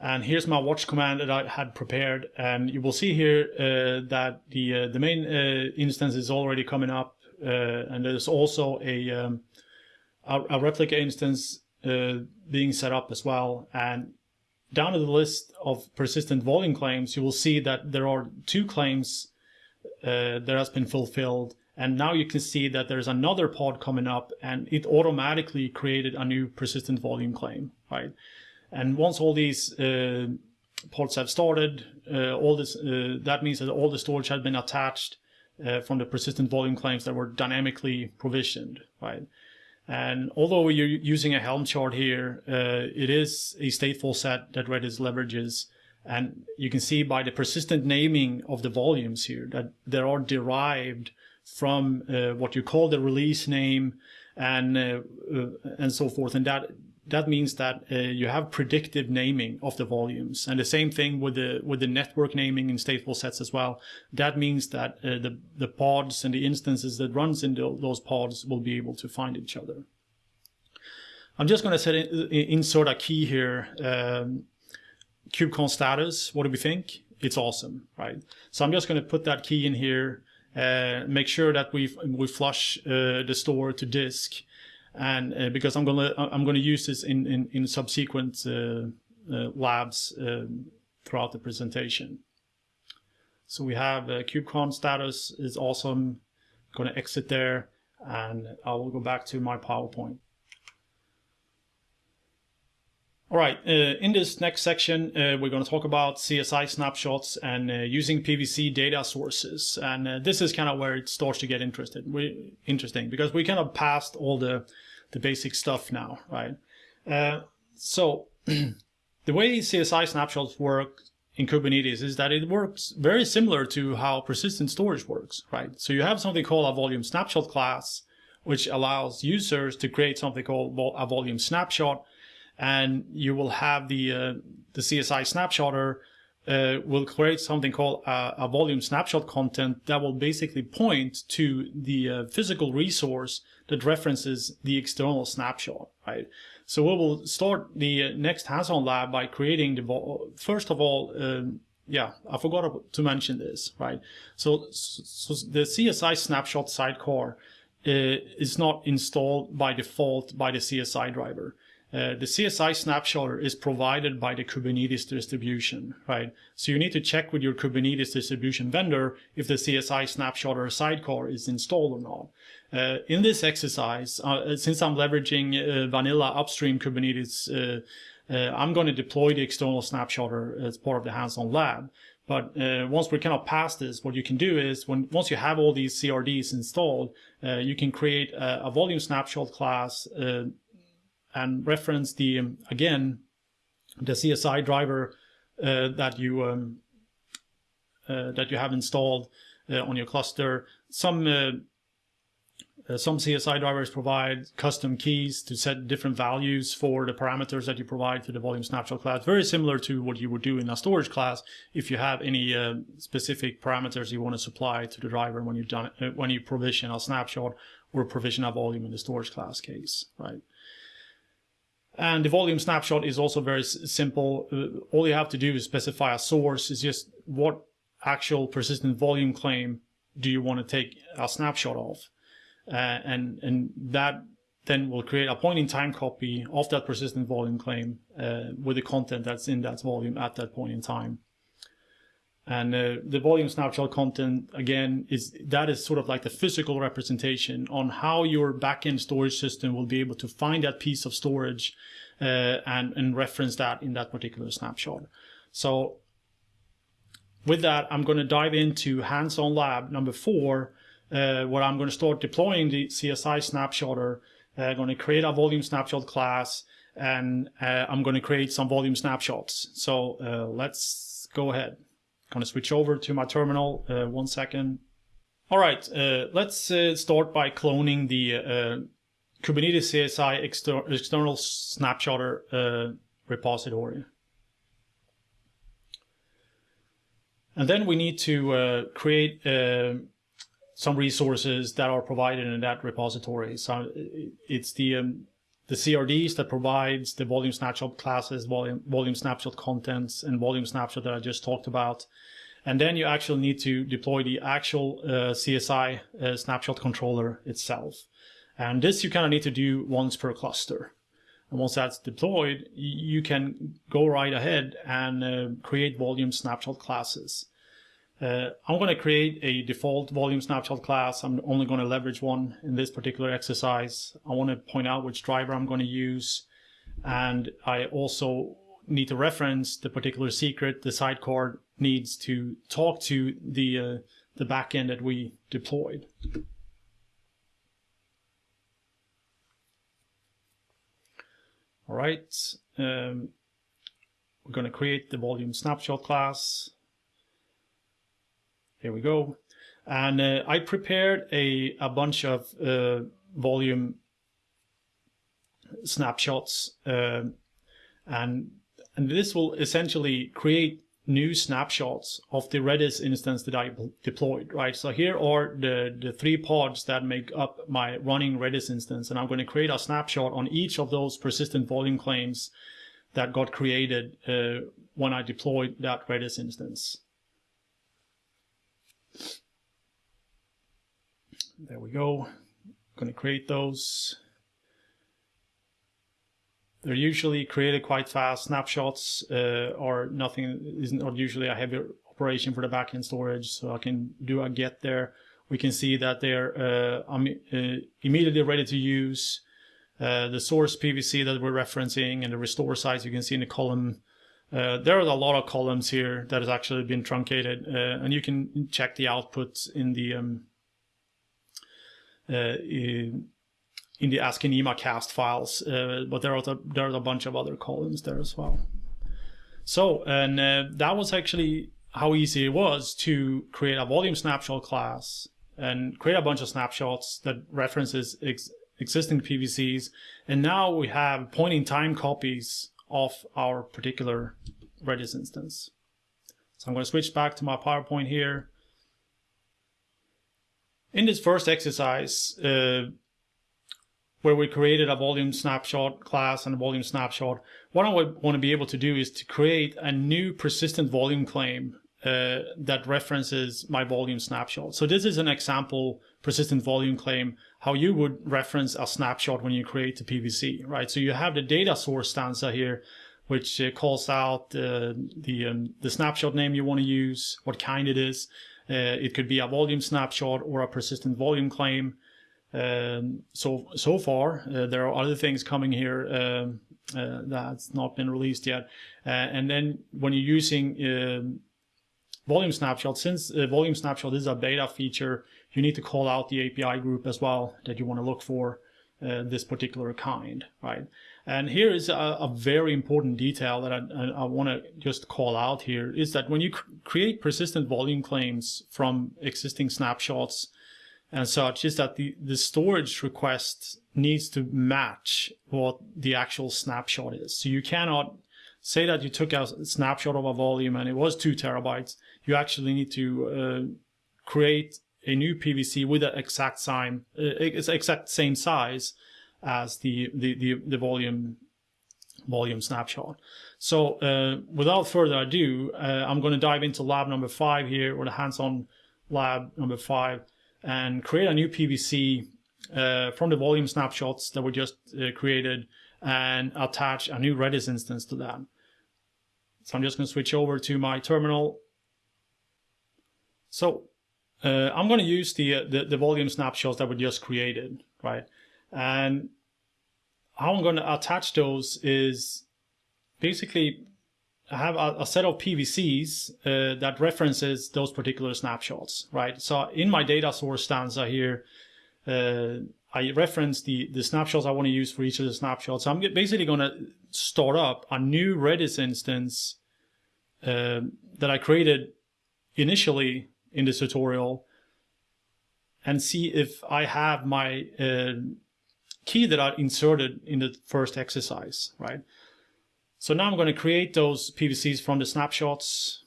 And here's my watch command that I had prepared. And you will see here uh, that the uh, the main uh, instance is already coming up. Uh, and there's also a, um, a, a, replica instance being set up as well. And down to the list of persistent volume claims, you will see that there are two claims uh, that has been fulfilled. And now you can see that there's another pod coming up and it automatically created a new persistent volume claim, right? And once all these uh, pods have started, uh, all this uh, that means that all the storage has been attached uh, from the persistent volume claims that were dynamically provisioned, right? And although you're using a Helm chart here, uh, it is a stateful set that Redis leverages. And you can see by the persistent naming of the volumes here that they are derived from uh, what you call the release name and and so forth. And that that means that uh, you have predictive naming of the volumes. And the same thing with the with the network naming in stateful sets as well. That means that uh, the the pods and the instances that runs in those pods will be able to find each other. I'm just going to set in, insert a key here um, kubecon status. What do we think? It's awesome right? So i'm just going to put that key in here uh, make sure that we we flush uh, the store to disk and uh, because I'm gonna I'm gonna use this in in, in subsequent uh, uh, labs um, throughout the presentation. So we have uh, KubeCon status is awesome. I'm gonna exit there, and I will go back to my PowerPoint. All right, uh, in this next section, uh, we're going to talk about CSI snapshots and uh, using PVC data sources. And uh, this is kind of where it starts to get interested. We, interesting because we kind of passed all the, the basic stuff now, right? Uh, so the way CSI snapshots work in Kubernetes is that it works very similar to how persistent storage works, right? So you have something called a volume snapshot class, which allows users to create something called a volume snapshot and you will have the uh, the CSI snapshotter uh, will create something called a, a, volume snapshot content that will basically point to the uh, physical resource that references the external snapshot, right? So we will start the uh, next hands-on lab by creating the, first of all, um, yeah, I forgot to mention this, right? So, so the CSI snapshot sidecar uh, is not installed by default by the CSI driver. Uh, the CSI snapshotter is provided by the Kubernetes distribution, right? So you need to check with your Kubernetes distribution vendor if the CSI snapshotter sidecar is installed or not. Uh, in this exercise, uh, since I'm leveraging uh, vanilla upstream Kubernetes, uh, I'm going to deploy the external snapshotter as part of the hands-on lab. But once we're kind of past this, what you can do is when once you have all these CRDs installed, you can create a, a volume snapshot class and reference the um, again the CSI driver uh, that you um, uh, that you have installed uh, on your cluster. Some uh, uh, some CSI drivers provide custom keys to set different values for the parameters that you provide to the volume snapshot class. Very similar to what you would do in a storage class if you have any uh, specific parameters you want to supply to the driver when you done when you provision a snapshot or provision a volume in the storage class case, right? And the volume snapshot is also very simple. Uh, all you have to do is specify a source. Is just what actual persistent volume claim do you want to take a snapshot of, uh, and and that then will create a point in time copy of that persistent volume claim uh, with the content that's in that volume at that point in time. And uh, the volume snapshot content, again, is that is sort of like the physical representation on how your backend storage system will be able to find that piece of storage uh, and, and reference that in that particular snapshot. So with that, I'm going to dive into hands-on lab number four, uh, where I'm going to start deploying the CSI snapshotter. I'm uh, going to create a volume snapshot class and uh, I'm going to create some volume snapshots. So uh, let's go ahead. To switch over to my terminal. Uh, one second. All right, uh, let's uh, start by cloning the uh, Kubernetes CSI exter external snapshotter repository. And then we need to create some resources that are provided in that repository. So it's the um, the CRDs that provides the volume snapshot classes, volume, volume snapshot contents, and volume snapshot that I just talked about. And then you actually need to deploy the actual uh, CSI uh, snapshot controller itself. And this you kind of need to do once per cluster. And once that's deployed, you can go right ahead and uh, create volume snapshot classes. Uh, I'm going to create a default volume snapshot class. I'm only going to leverage one in this particular exercise. I want to point out which driver I'm going to use. And I also need to reference the particular secret the sidecar needs to talk to the, uh, the backend that we deployed. All right, um, we're going to create the volume snapshot class. Here we go. And uh, I prepared a, a bunch of uh, volume snapshots. Uh, and, and this will essentially create new snapshots of the Redis instance that I deployed, right? So here are the, the three pods that make up my running Redis instance. And I'm going to create a snapshot on each of those persistent volume claims that got created uh, when I deployed that Redis instance. There we go. I'm going to create those. They're usually created quite fast. Snapshots uh, are nothing is not usually a heavy operation for the backend storage, so I can do a get there. We can see that they're uh, um, uh, immediately ready to use. Uh, the source PVC that we're referencing and the restore size you can see in the column uh, there are a lot of columns here that has actually been truncated, uh, and you can check the outputs in the um, uh, in, in, the ASCII cast files, uh, but there are a, there are a bunch of other columns there as well. So, and uh, that was actually how easy it was to create a volume snapshot class and create a bunch of snapshots that references ex existing PVCs, and now we have point-in-time copies of our particular Redis instance. So I'm going to switch back to my PowerPoint here. In this first exercise, uh, where we created a volume snapshot class and a volume snapshot, what I want to be able to do is to create a new persistent volume claim uh, that references my volume snapshot. So this is an example persistent volume claim, how you would reference a snapshot when you create the PVC, right? So you have the data source stanza here, which uh, calls out uh, the, um, the snapshot name you want to use, what kind it is. Uh, it could be a volume snapshot or a persistent volume claim. Um, so so far, uh, there are other things coming here um, uh, that's not been released yet. Uh, and then when you're using um, volume snapshot, since volume snapshot is a beta feature, you need to call out the API group as well that you want to look for uh, this particular kind, right? And here is a, a very important detail that I, I, want to just call out here is that when you cr create persistent volume claims from existing snapshots and such, is that the, the storage request needs to match what the actual snapshot is. So you cannot say that you took a snapshot of a volume and it was two terabytes. You actually need to uh, create a new PVC with the exact same, uh, exact same size as the, the, the, the volume volume snapshot. So uh, without further ado, uh, I'm going to dive into lab number five here, or the hands-on lab number five, and create a new PVC uh, from the volume snapshots that were just uh, created and attach a new Redis instance to that. So I'm just going to switch over to my terminal. So uh, I'm going to use the, uh, the, the volume snapshots that we just created, right? And how I'm going to attach those is basically I have a, a set of PVCs uh, that references those particular snapshots, right? So in my data source stanza here, uh, I reference the, the snapshots I want to use for each of the snapshots. So I'm basically going to start up a new Redis instance uh, that I created initially in this tutorial and see if I have my uh, key that I inserted in the first exercise, right? So now I'm going to create those PVCs from the snapshots.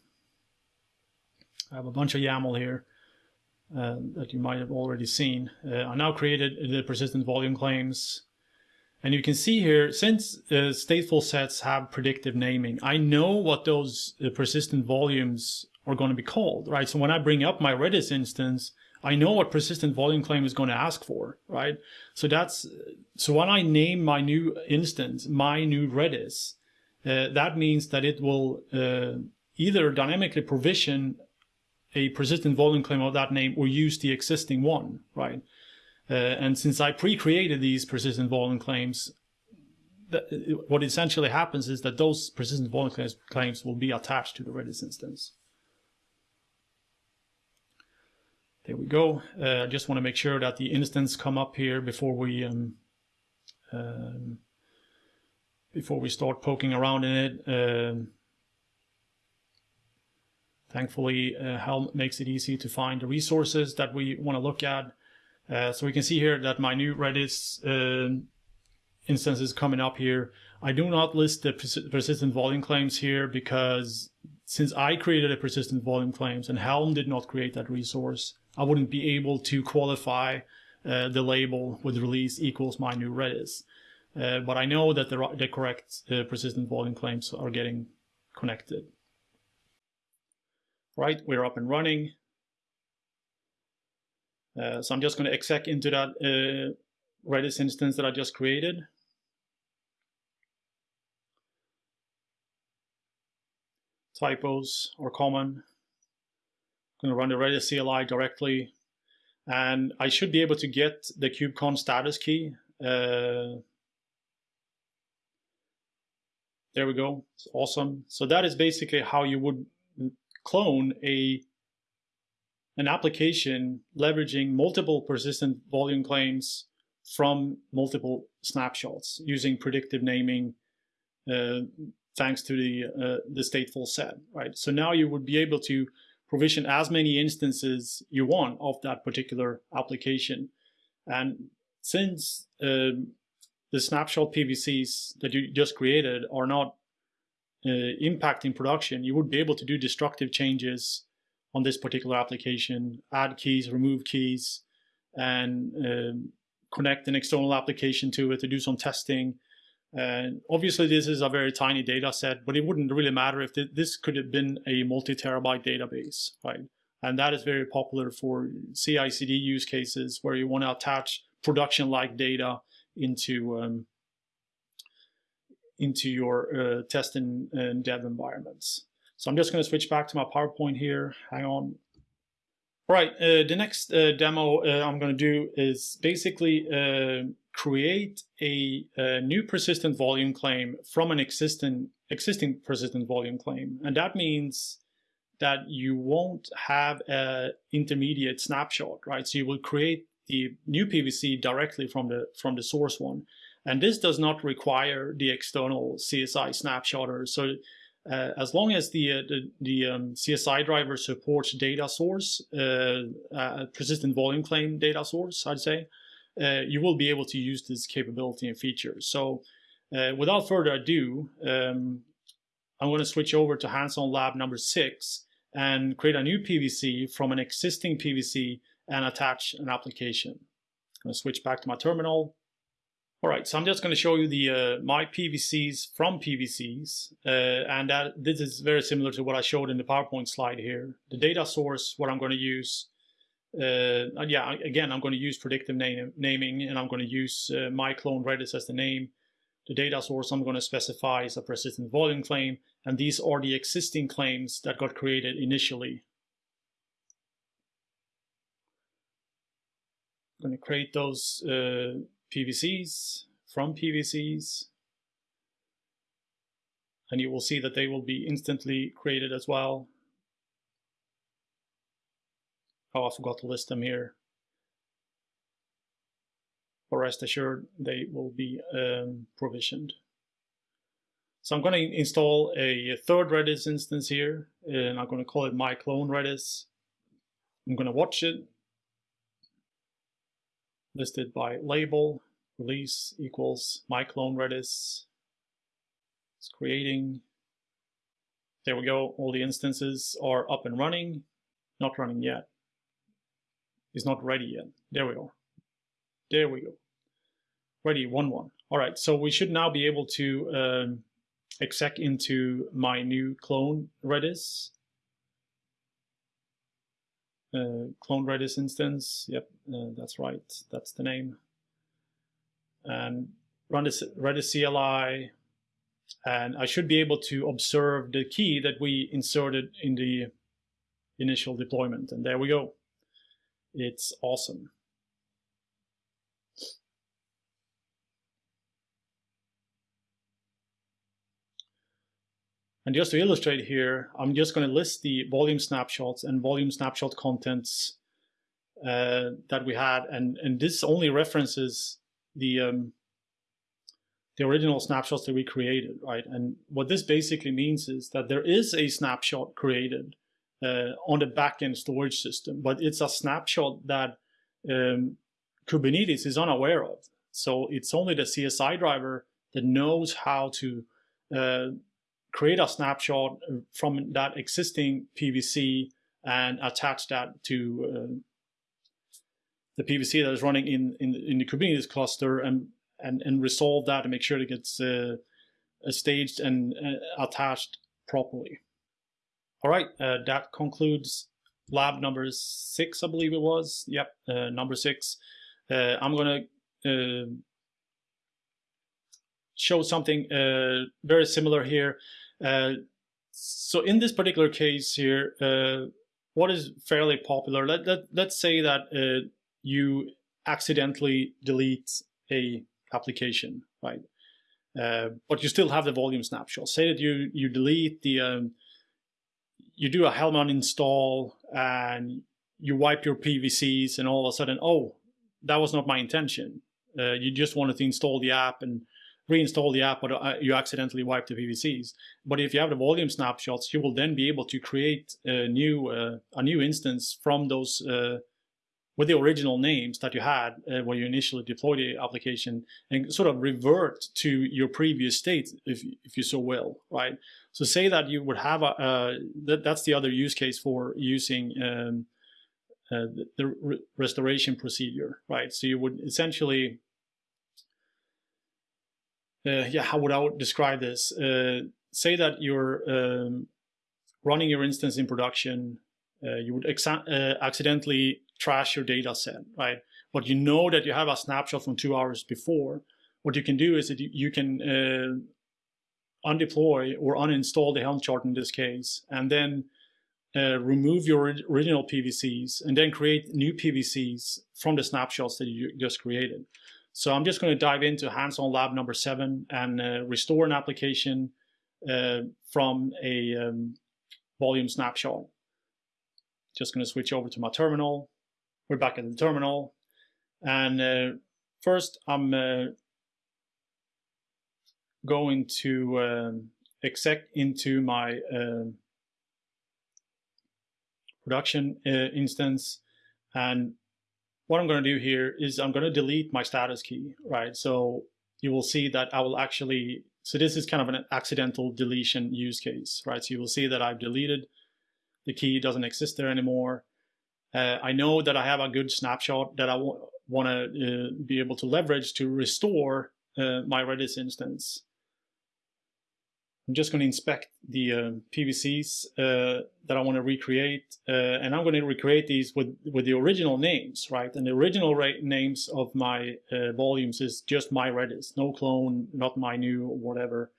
I have a bunch of YAML here uh, that you might have already seen. Uh, I now created the persistent volume claims. And you can see here, since uh, stateful sets have predictive naming, I know what those uh, persistent volumes are going to be called, right? So when I bring up my Redis instance, I know what persistent volume claim is going to ask for, right? So that's, so when I name my new instance, my new Redis, uh, that means that it will uh, either dynamically provision a persistent volume claim of that name or use the existing one, right? Uh, and since I pre-created these persistent volume claims, that, what essentially happens is that those persistent volume claims, claims will be attached to the Redis instance. There we go. Uh, I just want to make sure that the instance come up here before we um, um, before we start poking around in it. Um, thankfully, uh, Helm makes it easy to find the resources that we want to look at. Uh, so we can see here that my new Redis uh, instance is coming up here. I do not list the pers persistent volume claims here because since I created a persistent volume claims and Helm did not create that resource, I wouldn't be able to qualify uh, the label with release equals my new Redis. Uh, but I know that the, the correct uh, persistent volume claims are getting connected. Right, we're up and running. Uh, so I'm just going to exec into that uh, Redis instance that I just created. Typos are common going to run the Redis CLI directly. And I should be able to get the KubeCon status key. Uh, there we go. It's awesome. So that is basically how you would clone a an application leveraging multiple persistent volume claims from multiple snapshots using predictive naming uh, thanks to the uh, the stateful set, right? So now you would be able to provision as many instances you want of that particular application. And since um, the snapshot PVCs that you just created are not uh, impacting production, you would be able to do destructive changes on this particular application, add keys, remove keys, and um, connect an external application to it to do some testing and obviously, this is a very tiny data set, but it wouldn't really matter if this could have been a multi-terabyte database, right? And that is very popular for CI/CD use cases where you want to attach production-like data into um, into your uh, test and, dev environments. So I'm just going to switch back to my PowerPoint here. Hang on. All right, uh, the next uh, demo uh, I'm going to do is basically uh, create a, a, new persistent volume claim from an existing existing persistent volume claim. And that means that you won't have an intermediate snapshot, right? So you will create the new PVC directly from the from the source one. And this does not require the external CSI snapshotter. So uh, as long as the uh, the, the um, CSI driver supports data source, uh, uh, persistent volume claim data source, I'd say, uh, you will be able to use this capability and feature. So uh, without further ado, um, I'm going to switch over to hands-on lab number six and create a new PVC from an existing PVC and attach an application. I'm going to switch back to my terminal. All right, so I'm just going to show you the uh, my PVCs from PVCs, uh, and that this is very similar to what I showed in the PowerPoint slide here. The data source, what I'm going to use, uh, yeah, again, I'm going to use predictive name, naming and I'm going to use uh, my clone Redis as the name. The data source I'm going to specify is a persistent volume claim, and these are the existing claims that got created initially. I'm going to create those uh, PVCs from PVCs, and you will see that they will be instantly created as well. Oh, I forgot to list them here. but rest assured they will be um, provisioned. So I'm going to install a third Redis instance here, and I'm going to call it my clone Redis. I'm going to watch it, listed by label, release equals my clone Redis. It's creating. There we go. All the instances are up and running. Not running yet. It's not ready yet. There we are. There we go. Ready, 1, 1. All right, so we should now be able to um, exec into my new clone Redis. Uh, clone Redis instance. Yep, uh, that's right. That's the name. And run this Redis CLI. And I should be able to observe the key that we inserted in the initial deployment. And there we go. It's awesome. And just to illustrate here, I'm just going to list the volume snapshots and volume snapshot contents uh, that we had. And, and this only references the, um, the original snapshots that we created, right? And what this basically means is that there is a snapshot created uh, on the backend storage system, but it's a snapshot that um, Kubernetes is unaware of. So it's only the CSI driver that knows how to uh, create a snapshot from that existing PVC and attach that to uh, the PVC that is running in, in, in the Kubernetes cluster and, and, and resolve that and make sure it gets uh, staged and uh, attached properly. All right, uh, that concludes lab number six, I believe it was. Yep, uh, number six. Uh, I'm going to show something very similar here. Uh, so in this particular case here, uh, what is fairly popular? Let, let, let's say that uh, you accidentally delete a application, right? Uh, but you still have the volume snapshot. Say that you you delete the um, you do a Helm uninstall and you wipe your PVCs and all of a sudden, oh, that was not my intention. Uh, you just wanted to install the app and reinstall the app, but uh, you accidentally wipe the PVCs. But if you have the volume snapshots, you will then be able to create a new uh, a new instance from those uh, with the original names that you had uh, when you initially deployed the application and sort of revert to your previous state if, if you so will, right? So say that you would have a, uh, that, that's the other use case for using um, uh, the, the re restoration procedure, right? So you would essentially uh, yeah, how would I describe this? Uh, say that you're um, running your instance in production, uh, you would uh, accidentally trash your data set, right? But you know that you have a snapshot from two hours before. What you can do is that you can uh, undeploy or uninstall the Helm chart in this case, and then uh, remove your original PVCs and then create new PVCs from the snapshots that you just created. So I'm just going to dive into hands-on lab number seven and uh, restore an application uh, from a um, volume snapshot. Just going to switch over to my terminal. We're back in the terminal. And uh, first, I'm uh, going to um, exec into my um, production uh, instance and what I'm going to do here is I'm going to delete my status key, right? So you will see that I will actually, so this is kind of an accidental deletion use case, right? So you will see that I've deleted the key doesn't exist there anymore. Uh, I know that I have a good snapshot that I want to uh, be able to leverage to restore uh, my Redis instance. I'm just going to inspect the uh, PVCs uh, that I want to recreate, uh, and I'm going to recreate these with, with the original names, right? And the original names of my uh, volumes is just my Redis, no clone, not my new whatever.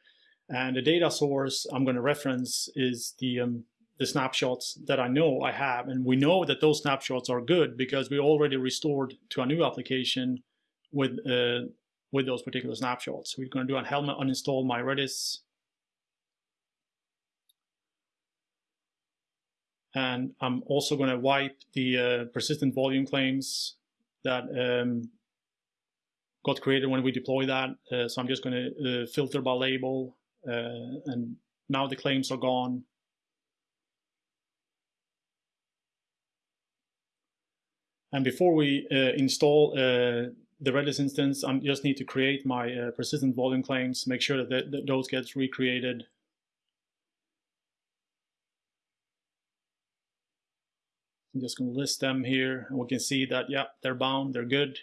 And the data source I'm going to reference is the um, the snapshots that I know I have, and we know that those snapshots are good because we already restored to a new application with uh, with those particular snapshots. We're going to do a Helm uninstall my Redis And I'm also going to wipe the uh, persistent volume claims that um, got created when we deploy that. Uh, so I'm just going to uh, filter by label, uh, and now the claims are gone. And before we uh, install uh, the Redis instance, I just need to create my uh, persistent volume claims, make sure that, th that those gets recreated. I'm just going to list them here, and we can see that, yeah, they're bound, they're good.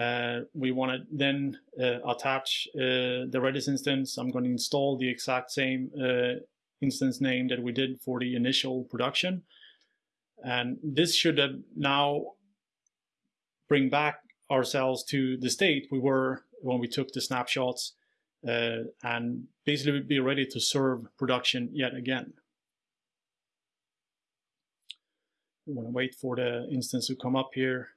Uh, we want to then uh, attach uh, the Redis instance. I'm going to install the exact same instance name that we did for the initial production. And this should now bring back ourselves to the state we were when we took the snapshots uh, and basically be ready to serve production yet again. We want to wait for the instance to come up here.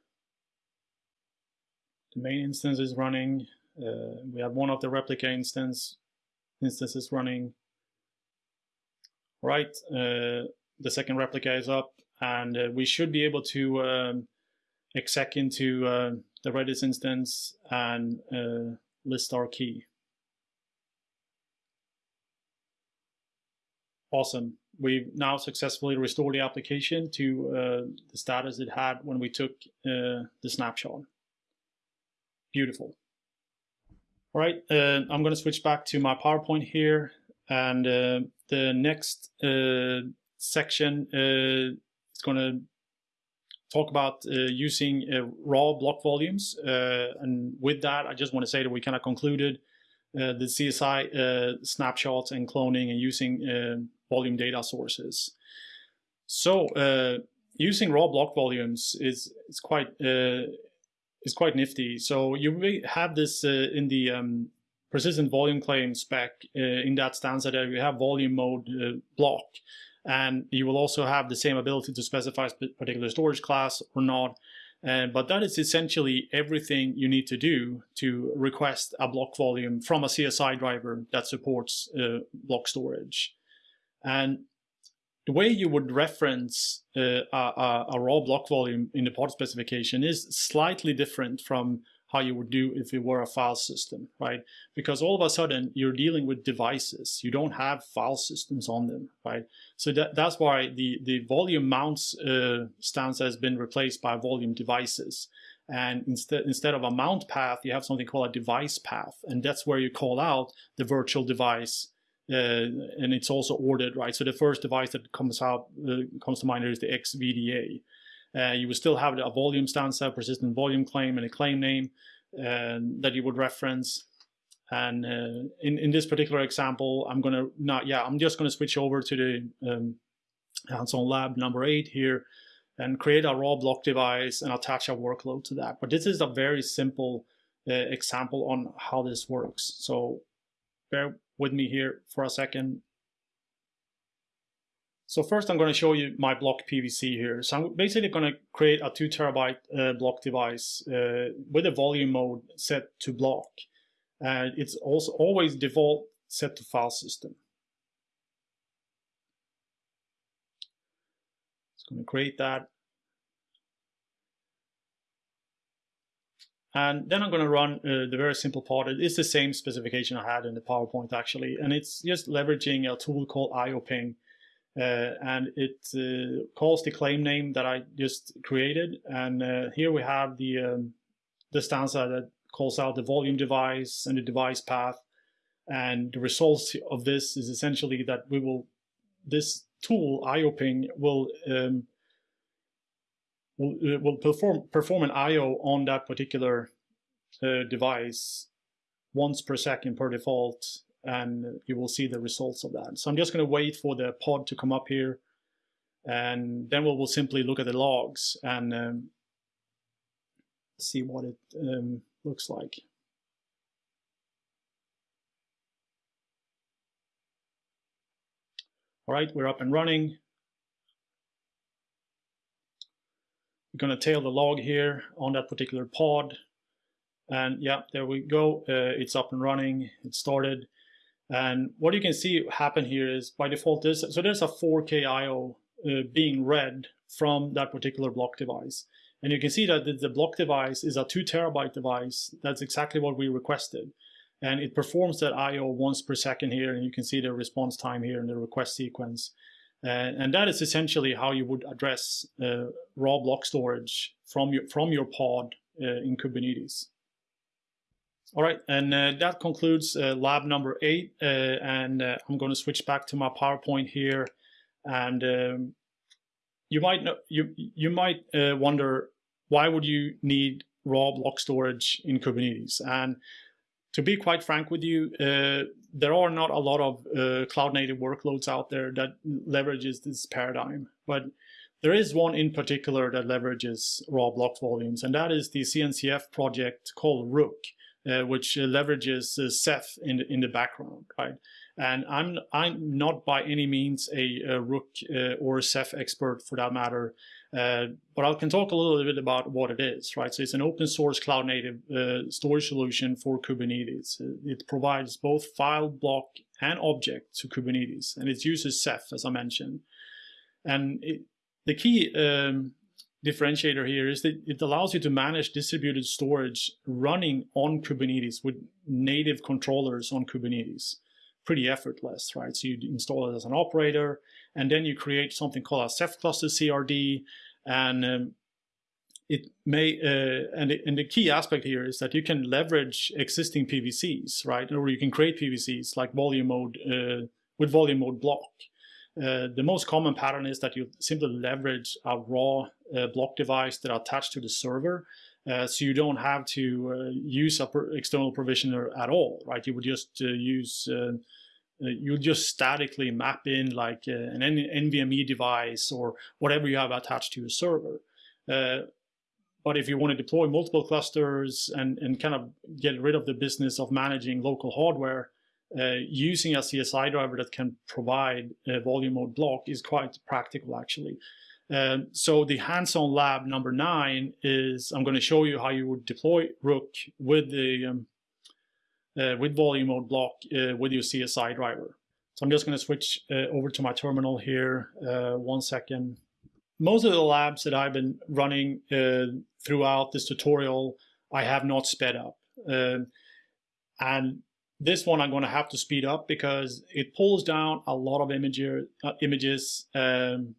The main instance is running. Uh, we have one of the replica instance instances running. Right, uh, the second replica is up and uh, we should be able to um, exec into uh, the Redis instance and uh, list our key. Awesome. We've now successfully restored the application to uh, the status it had when we took uh, the snapshot. Beautiful. All right, uh, I'm going to switch back to my PowerPoint here. And the next section it's going to talk about uh, using uh, raw block volumes. Uh, and with that, I just want to say that we kind of concluded uh, the CSI uh, snapshots and cloning and using uh, volume data sources. So using raw block volumes is, is quite is quite nifty. So you have this in the um, persistent volume claim spec in that stanza that you have volume mode block. And you will also have the same ability to specify a particular storage class or not. Uh, but that is essentially everything you need to do to request a block volume from a CSI driver that supports uh, block storage. And the way you would reference uh, a, a, raw block volume in the pod specification is slightly different from how you would do if it were a file system, right? Because all of a sudden you're dealing with devices. You don't have file systems on them, right? So that, that's why the, the volume mounts uh, stance has been replaced by volume devices. And instead, instead of a mount path, you have something called a device path. And that's where you call out the virtual device uh, and it's also ordered, right? So the first device that comes out uh, comes to mind is the XVDA. Uh, you would still have a volume stanza, persistent volume claim, and a claim name uh, that you would reference. And uh, in, in this particular example, I'm to not, yeah, I'm just to switch over to the um, hands-on lab number eight here and create a raw block device and attach a workload to that. But this is a very simple uh, example on how this works. So bear with me here for a second. So first I'm going to show you my block PVC here. So I'm basically going to create a two terabyte uh, block device uh, with a volume mode set to block. And it's also always default set to file system. It's going to create that. And then I'm going to run uh, the very simple part. It is the same specification I had in the PowerPoint actually. And it's just leveraging a tool called IOPing uh, and it uh, calls the claim name that I just created. And uh, here we have the, um, the stanza that calls out the volume device and the device path. And the results of this is essentially that we will, this tool, IOPing, will um, will, will perform perform an IO on that particular uh, device once per second per default and you will see the results of that. So I'm just going to wait for the pod to come up here and then we will simply look at the logs and um, see what it um, looks like. All right, we're up and running. We're going to tail the log here on that particular pod. And yeah, there we go. Uh, it's up and running. It started. And what you can see happen here is by default, this, so there's a 4K IO uh, being read from that particular block device. And you can see that the block device is a two terabyte device. That's exactly what we requested. And it performs that IO once per second here, and you can see the response time here in the request sequence. Uh, and that is essentially how you would address uh, raw block storage from your, from your pod uh, in Kubernetes. All right, and uh, that concludes uh, lab number eight. Uh, and I'm going to switch back to my PowerPoint here. And um, you might know, you you might wonder why would you need raw block storage in Kubernetes? And to be quite frank with you, uh, there are not a lot of uh, cloud native workloads out there that leverages this paradigm. But there is one in particular that leverages raw block volumes, and that is the CNCF project called Rook, uh, which leverages Ceph in the, in the background, right? And I'm I'm not by any means a, a Rook uh, or a Ceph expert for that matter, uh, but I can talk a little bit about what it is, right? So it's an open source cloud native uh, storage solution for Kubernetes. It provides both file, block, and object to Kubernetes, and it uses Ceph, as I mentioned. And it, the key um, differentiator here is that it allows you to manage distributed storage running on Kubernetes with native controllers on Kubernetes pretty effortless, right? So you install it as an operator, and then you create something called a Ceph cluster CRD, and um, it may uh, and, it, and the key aspect here is that you can leverage existing PVCs, right? Or you can create PVCs like volume mode uh, with volume mode block. Uh, the most common pattern is that you simply leverage a raw uh, block device that are attached to the server uh, so you don't have to uh, use an external provisioner at all, right? You would just uh, use, uh, uh, you just statically map in like uh, an NVMe device or whatever you have attached to your server. but if you want to deploy multiple clusters and, and kind of get rid of the business of managing local hardware, using a CSI driver that can provide a volume mode block is quite practical actually. Um, so the hands-on lab number nine is I'm going to show you how you would deploy Rook with the um, uh, with volume mode block uh, with your CSI driver. So I'm just going to switch uh, over to my terminal here. Uh, one second. Most of the labs that I've been running uh, throughout this tutorial, I have not sped up. Um, and this one I'm going to have to speed up because it pulls down a lot of uh, images um,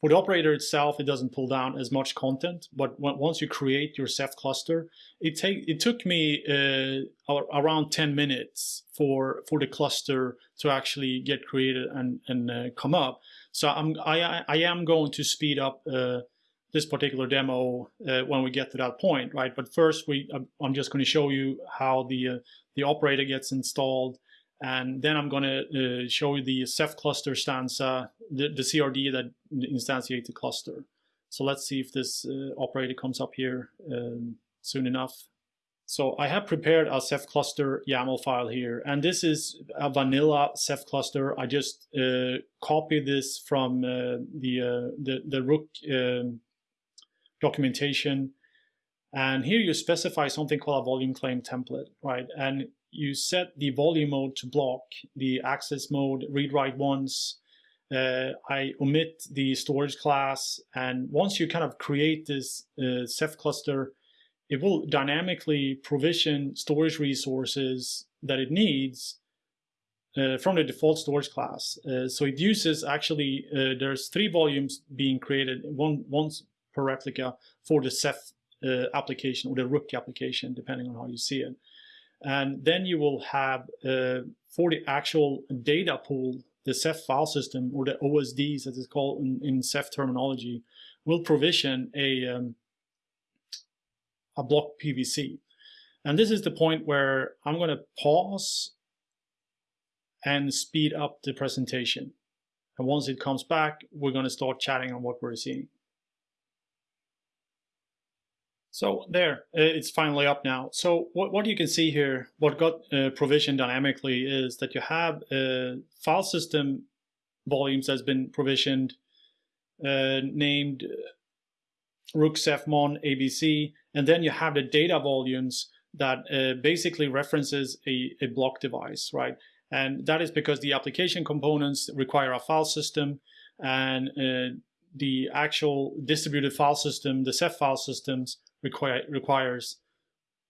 for the operator itself, it doesn't pull down as much content, but once you create your Ceph cluster, it take it took me uh, around 10 minutes for for the cluster to actually get created and and uh, come up. So I'm I I am going to speed up uh, this particular demo uh, when we get to that point, right? But first, we I'm just going to show you how the uh, the operator gets installed and then I'm going to uh, show you the Ceph cluster stanza, the, the CRD that instantiates the cluster. So let's see if this uh, operator comes up here um, soon enough. So I have prepared a Ceph cluster YAML file here, and this is a vanilla Ceph cluster. I just uh, copied this from uh, the, uh, the, the Rook um, documentation. And here you specify something called a volume claim template, right? And you set the volume mode to block, the access mode, read-write once. Uh, I omit the storage class. And once you kind of create this uh, Ceph cluster, it will dynamically provision storage resources that it needs uh, from the default storage class. Uh, so it uses actually, uh, there's three volumes being created, one once per replica for the Ceph uh, application or the Rook application, depending on how you see it. And then you will have, uh, for the actual data pool, the Ceph file system, or the OSDs as it's called in, in Ceph terminology, will provision a, um, a block PVC. And this is the point where I'm going to pause and speed up the presentation. And once it comes back, we're going to start chatting on what we're seeing. So there, uh, it's finally up now. So what, what you can see here, what got uh, provisioned dynamically is that you have a file system volumes that's been provisioned uh, named uh, Rook ABC, and then you have the data volumes that uh, basically references a, a block device, right? And that is because the application components require a file system and uh, the actual distributed file system, the Ceph file systems require, requires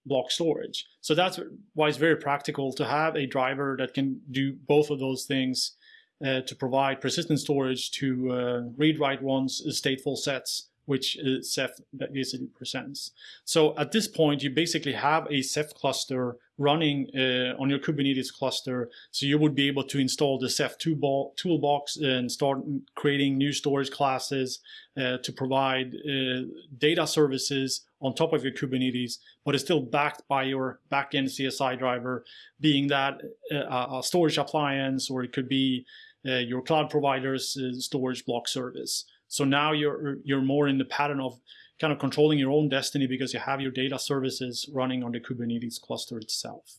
block storage. So that's why it's very practical to have a driver that can do both of those things uh, to provide persistent storage to uh, read-write one's stateful sets which is Ceph that basically presents. So at this point, you basically have a Ceph cluster running uh, on your Kubernetes cluster. So you would be able to install the Ceph toolbox and start creating new storage classes uh, to provide uh, data services on top of your Kubernetes, but it's still backed by your backend CSI driver, being that uh, a storage appliance, or it could be uh, your cloud provider's uh, storage block service. So now you're you're more in the pattern of kind of controlling your own destiny because you have your data services running on the Kubernetes cluster itself.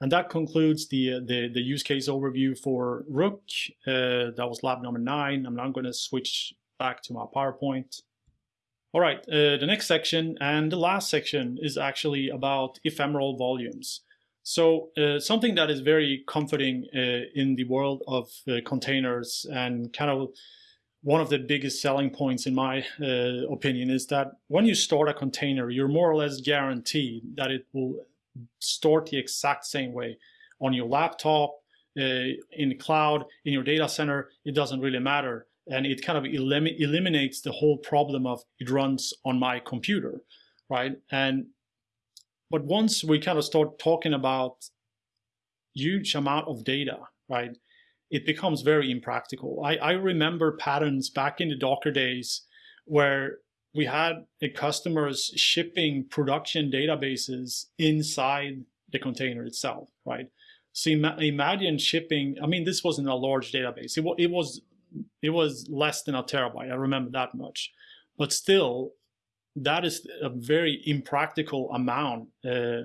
And that concludes the, the, the use case overview for Rook. Uh, that was lab number nine. I'm now going to switch back to my PowerPoint. All right, uh, the next section and the last section is actually about ephemeral volumes. So uh, something that is very comforting uh, in the world of uh, containers and kind of one of the biggest selling points in my uh, opinion is that when you start a container, you're more or less guaranteed that it will start the exact same way on your laptop, uh, in the cloud, in your data center, it doesn't really matter. And it kind of elim eliminates the whole problem of it runs on my computer, right? And but once we kind of start talking about huge amount of data, right, it becomes very impractical. I, I remember patterns back in the Docker days where we had customers shipping production databases inside the container itself, right? So imagine shipping, I mean, this wasn't a large database. It, it was it was less than a terabyte. I remember that much. But still, that is a very impractical amount uh,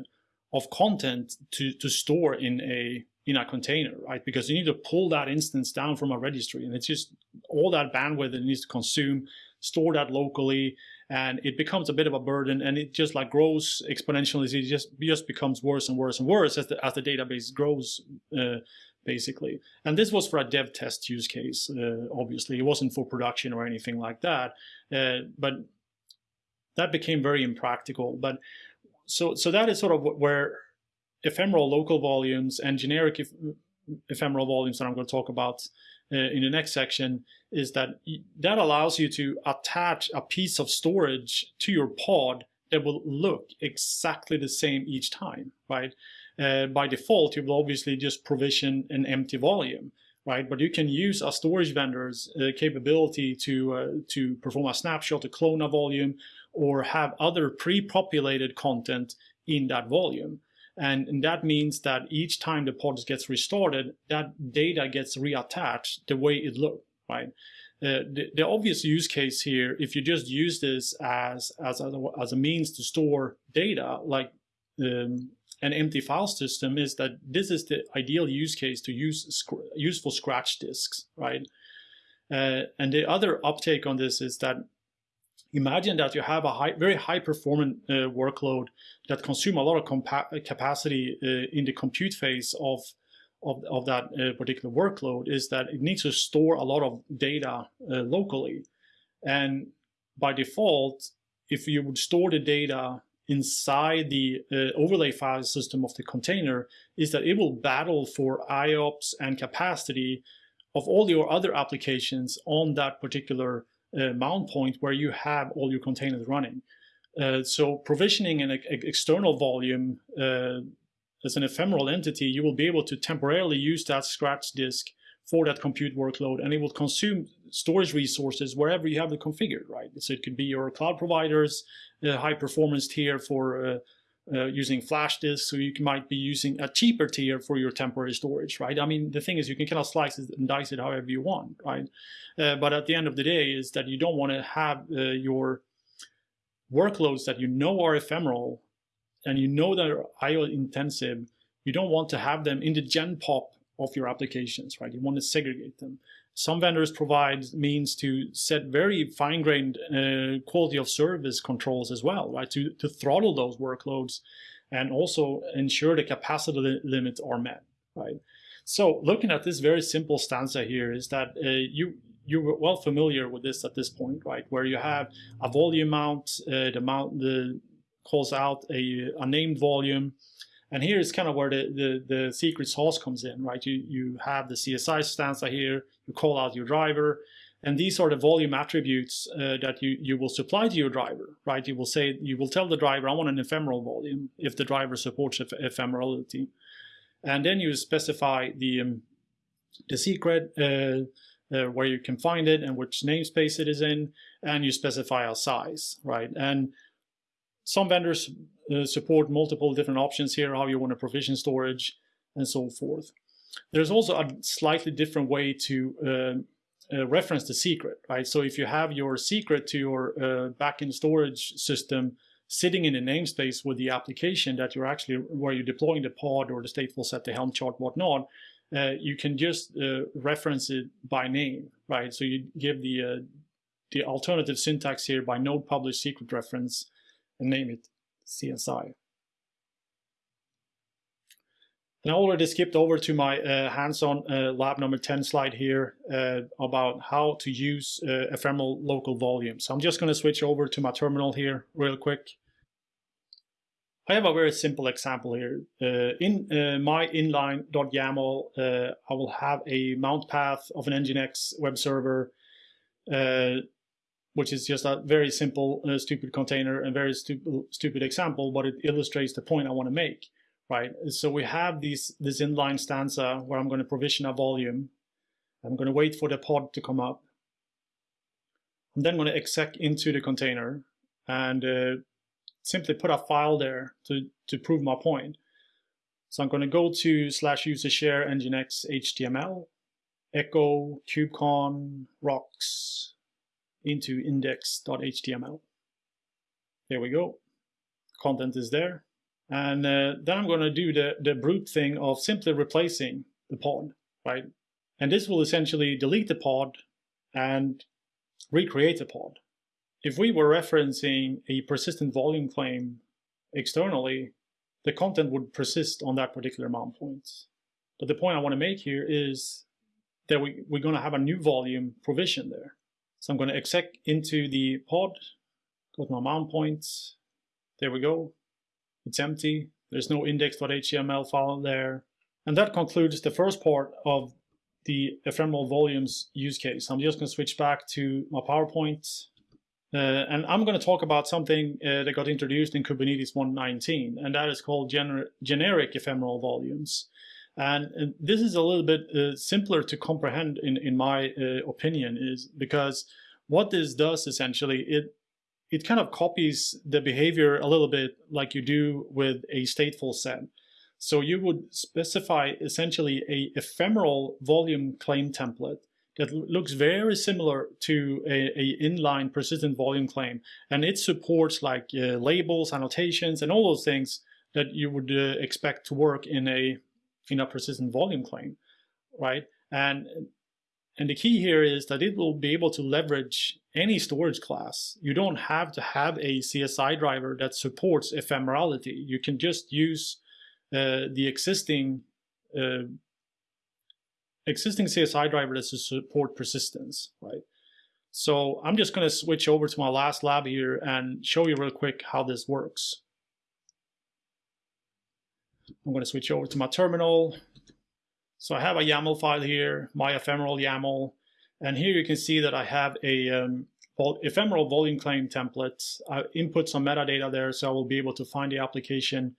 of content to, to store in a in a container, right? Because you need to pull that instance down from a registry, and it's just all that bandwidth it needs to consume, store that locally, and it becomes a bit of a burden, and it just like grows exponentially. It just just becomes worse and worse and worse as the as the database grows. Uh, basically. And this was for a dev test use case, uh, obviously. It wasn't for production or anything like that. Uh, but that became very impractical. But so so that is sort of where ephemeral local volumes and generic ephemeral volumes that I'm going to talk about uh, in the next section is that that allows you to attach a piece of storage to your pod that will look exactly the same each time, right? Uh, by default, you will obviously just provision an empty volume, right? But you can use a storage vendor's uh, capability to uh, to perform a snapshot, to clone a volume, or have other pre-populated content in that volume. And, and, that means that each time the pod gets restarted, that data gets reattached the way it looked, right? Uh, the, the, obvious use case here, if you just use this as, as, a, as a means to store data, like um, an empty file system, is that this is the ideal use case to use useful scratch disks, right? Uh, and the other uptake on this is that imagine that you have a high, very high performant uh, workload that consume a lot of capacity uh, in the compute phase of, of, of that uh, particular workload is that it needs to store a lot of data uh, locally. And by default, if you would store the data inside the uh, overlay file system of the container, is that it will battle for IOPS and capacity of all your other applications on that particular uh, mount point where you have all your containers running. Uh, so provisioning an external volume uh, as an ephemeral entity, you will be able to temporarily use that scratch disk for that compute workload, and it will consume storage resources wherever you have it configured, right? So it could be your cloud providers, uh, high performance tier for uh, uh, using flash disks, so you might be using a cheaper tier for your temporary storage, right? I mean, the thing is you can kind of slice it and dice it however you want, right? Uh, but at the end of the day is that you don't want to have uh, your workloads that you know are ephemeral and you know that are IO intensive, you don't want to have them in the gen pop of your applications, right? You want to segregate them. Some vendors provide means to set very fine-grained uh, quality of service controls as well, right? To, to throttle those workloads and also ensure the capacity li limits are met, right? So looking at this very simple stanza here is that uh, you you're well familiar with this at this point, right? Where you have a volume mount, uh, the mount the calls out a, a named volume, and here is kind of where the, the, the secret sauce comes in, right? You, you have the CSI stanza here, you call out your driver, and these are the volume attributes uh, that you, you will supply to your driver, right? You will say, you will tell the driver, I want an ephemeral volume if the driver supports eph ephemerality. And then you specify the, um, the secret, uh, uh, where you can find it and which namespace it is in, and you specify a size, right? And some vendors uh, support multiple different options here, how you want to provision storage and so forth. There's also a slightly different way to uh, uh, reference the secret, right? So if you have your secret to your uh, backend storage system sitting in a namespace with the application that you're actually, where you're deploying the pod or the stateful set, the Helm chart, whatnot, uh, you can just uh, reference it by name, right? So you give the the alternative syntax here by node publish secret reference and name it CSI. And I already skipped over to my uh, hands-on uh, lab number 10 slide here uh, about how to use uh, ephemeral local volume. So I'm just going to switch over to my terminal here real quick. I have a very simple example here. Uh, in uh, my inline.yaml, I will have a mount path of an Nginx web server, which is just a very simple, stupid container and very stu stupid example, but it illustrates the point I want to make right? So we have these, this inline stanza where I'm going to provision a volume. I'm going to wait for the pod to come up. I'm then going to exec into the container and uh, simply put a file there to, to prove my point. So I'm going to go to slash user share nginx html, echo kubecon rocks into index.html. There we go. Content is there. And uh, then I'm going to do the, the brute thing of simply replacing the pod, right? And this will essentially delete the pod and recreate the pod. If we were referencing a persistent volume claim externally, the content would persist on that particular mount point. But the point I want to make here is that we, we're going to have a new volume provision there. So I'm going to exec into the pod, go to my mount points. There we go. It's empty. There's no index.html file there. And that concludes the first part of the ephemeral volumes use case. I'm just going to switch back to my PowerPoint. Uh, and I'm going to talk about something uh, that got introduced in Kubernetes 1.19, and that is called gener generic ephemeral volumes. And, and, this is a little bit uh, simpler to comprehend, in, in my uh, opinion, is because what this does essentially, it it kind of copies the behavior a little bit like you do with a stateful set. So you would specify essentially a ephemeral volume claim template that looks very similar to a, a inline persistent volume claim. And it supports like uh, labels, annotations, and all those things that you would uh, expect to work in a, a persistent volume claim, right? And and the key here is that it will be able to leverage any storage class. You don't have to have a CSI driver that supports ephemerality. You can just use uh, the existing uh, existing CSI driver that support persistence, right? So I'm just going to switch over to my last lab here and show you real quick how this works. I'm going to switch over to my terminal. So I have a YAML file here, my ephemeral YAML, and here you can see that I have a um, ephemeral volume claim template. I input some metadata there so I will be able to find the application.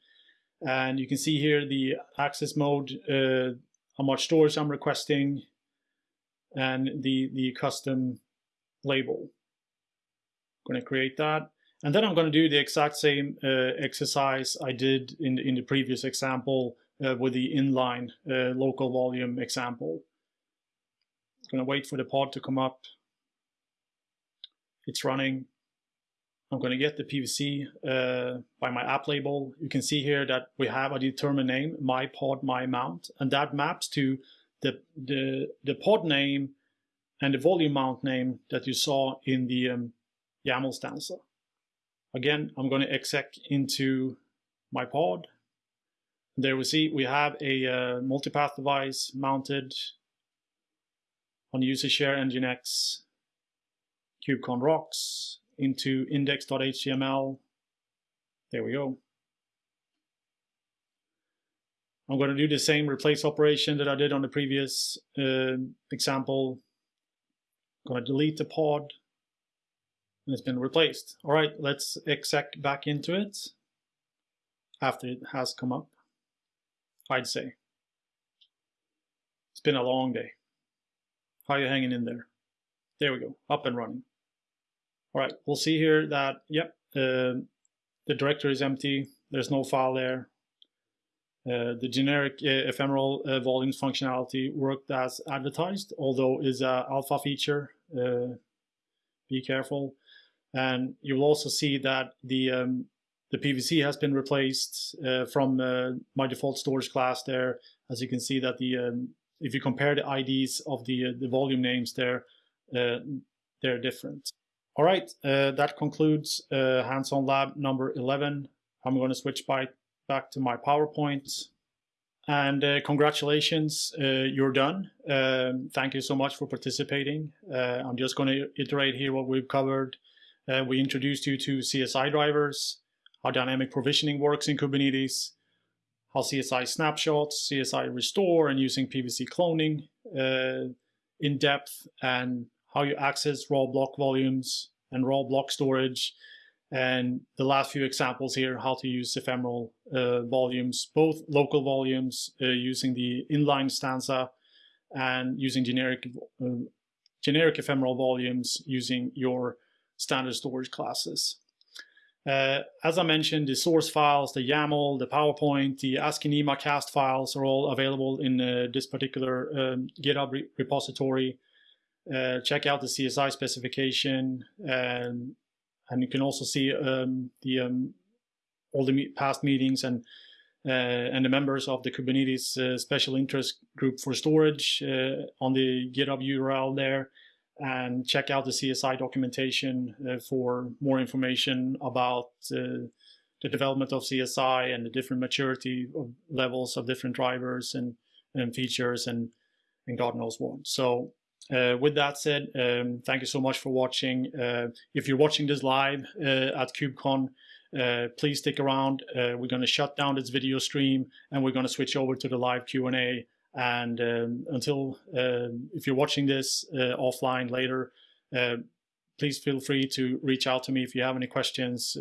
And you can see here the access mode, uh, how much storage I'm requesting, and the, the custom label. I'm going to create that. And then I'm going to do the exact same uh, exercise I did in, in the previous example uh, with the inline uh, local volume example. I'm going to wait for the pod to come up. It's running. I'm going to get the PVC uh, by my app label. You can see here that we have a determined name, my pod, my mount, and that maps to the, the, the pod name and the volume mount name that you saw in the um, YAML stanza. Again, I'm going to exec into my pod there we see we have a uh, multipath device mounted on user share nginx kubecon rocks into index.html. There we go. I'm going to do the same replace operation that I did on the previous uh, example. I'm going to delete the pod and it's been replaced. All right, let's exec back into it after it has come up, I'd say. It's been a long day. How are you hanging in there? There we go, up and running. All right, we'll see here that, yep, uh, the directory is empty. There's no file there. Uh, the generic uh, ephemeral uh, volumes functionality worked as advertised, although is an alpha feature. Uh, be careful. And you will also see that the um, the PVC has been replaced uh, from uh, my default storage class there. As you can see that the um, if you compare the IDs of the the volume names there, they're different. All right, uh, that concludes uh, hands-on lab number 11. I'm going to switch by, back to my PowerPoint. And uh, congratulations, uh, you're done. Um, thank you so much for participating. Uh, I'm just going to iterate here what we've covered. Uh, we introduced you to CSI drivers, how dynamic provisioning works in Kubernetes, how CSI snapshots, CSI restore, and using PVC cloning in depth, and how you access raw block volumes and raw block storage. And the last few examples here, how to use ephemeral uh, volumes, both local volumes uh, using the inline stanza and using generic, uh, generic ephemeral volumes using your standard storage classes. Uh, as I mentioned, the source files, the YAML, the PowerPoint, the ASCII cast files are all available in uh, this particular um, GitHub re repository uh, check out the CSI specification, and and you can also see um, the um, all the past meetings and uh, and the members of the Kubernetes uh, special interest group for storage uh, on the GitHub URL there, and check out the CSI documentation uh, for more information about uh, the development of CSI and the different maturity of levels of different drivers and, and features and and God knows what. So uh, with that said, um, thank you so much for watching. Uh, if you're watching this live uh, at KubeCon, uh, please stick around. We're going to shut down this video stream and we're going to switch over to the live Q&A. And um, until, um, if you're watching this uh, offline later, please feel free to reach out to me if you have any questions.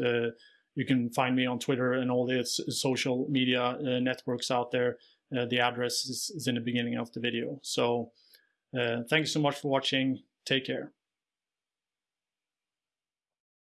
you can find me on Twitter and all the social media networks out there. the address is, is in the beginning of the video. So. Uh, thank you so much for watching. Take care.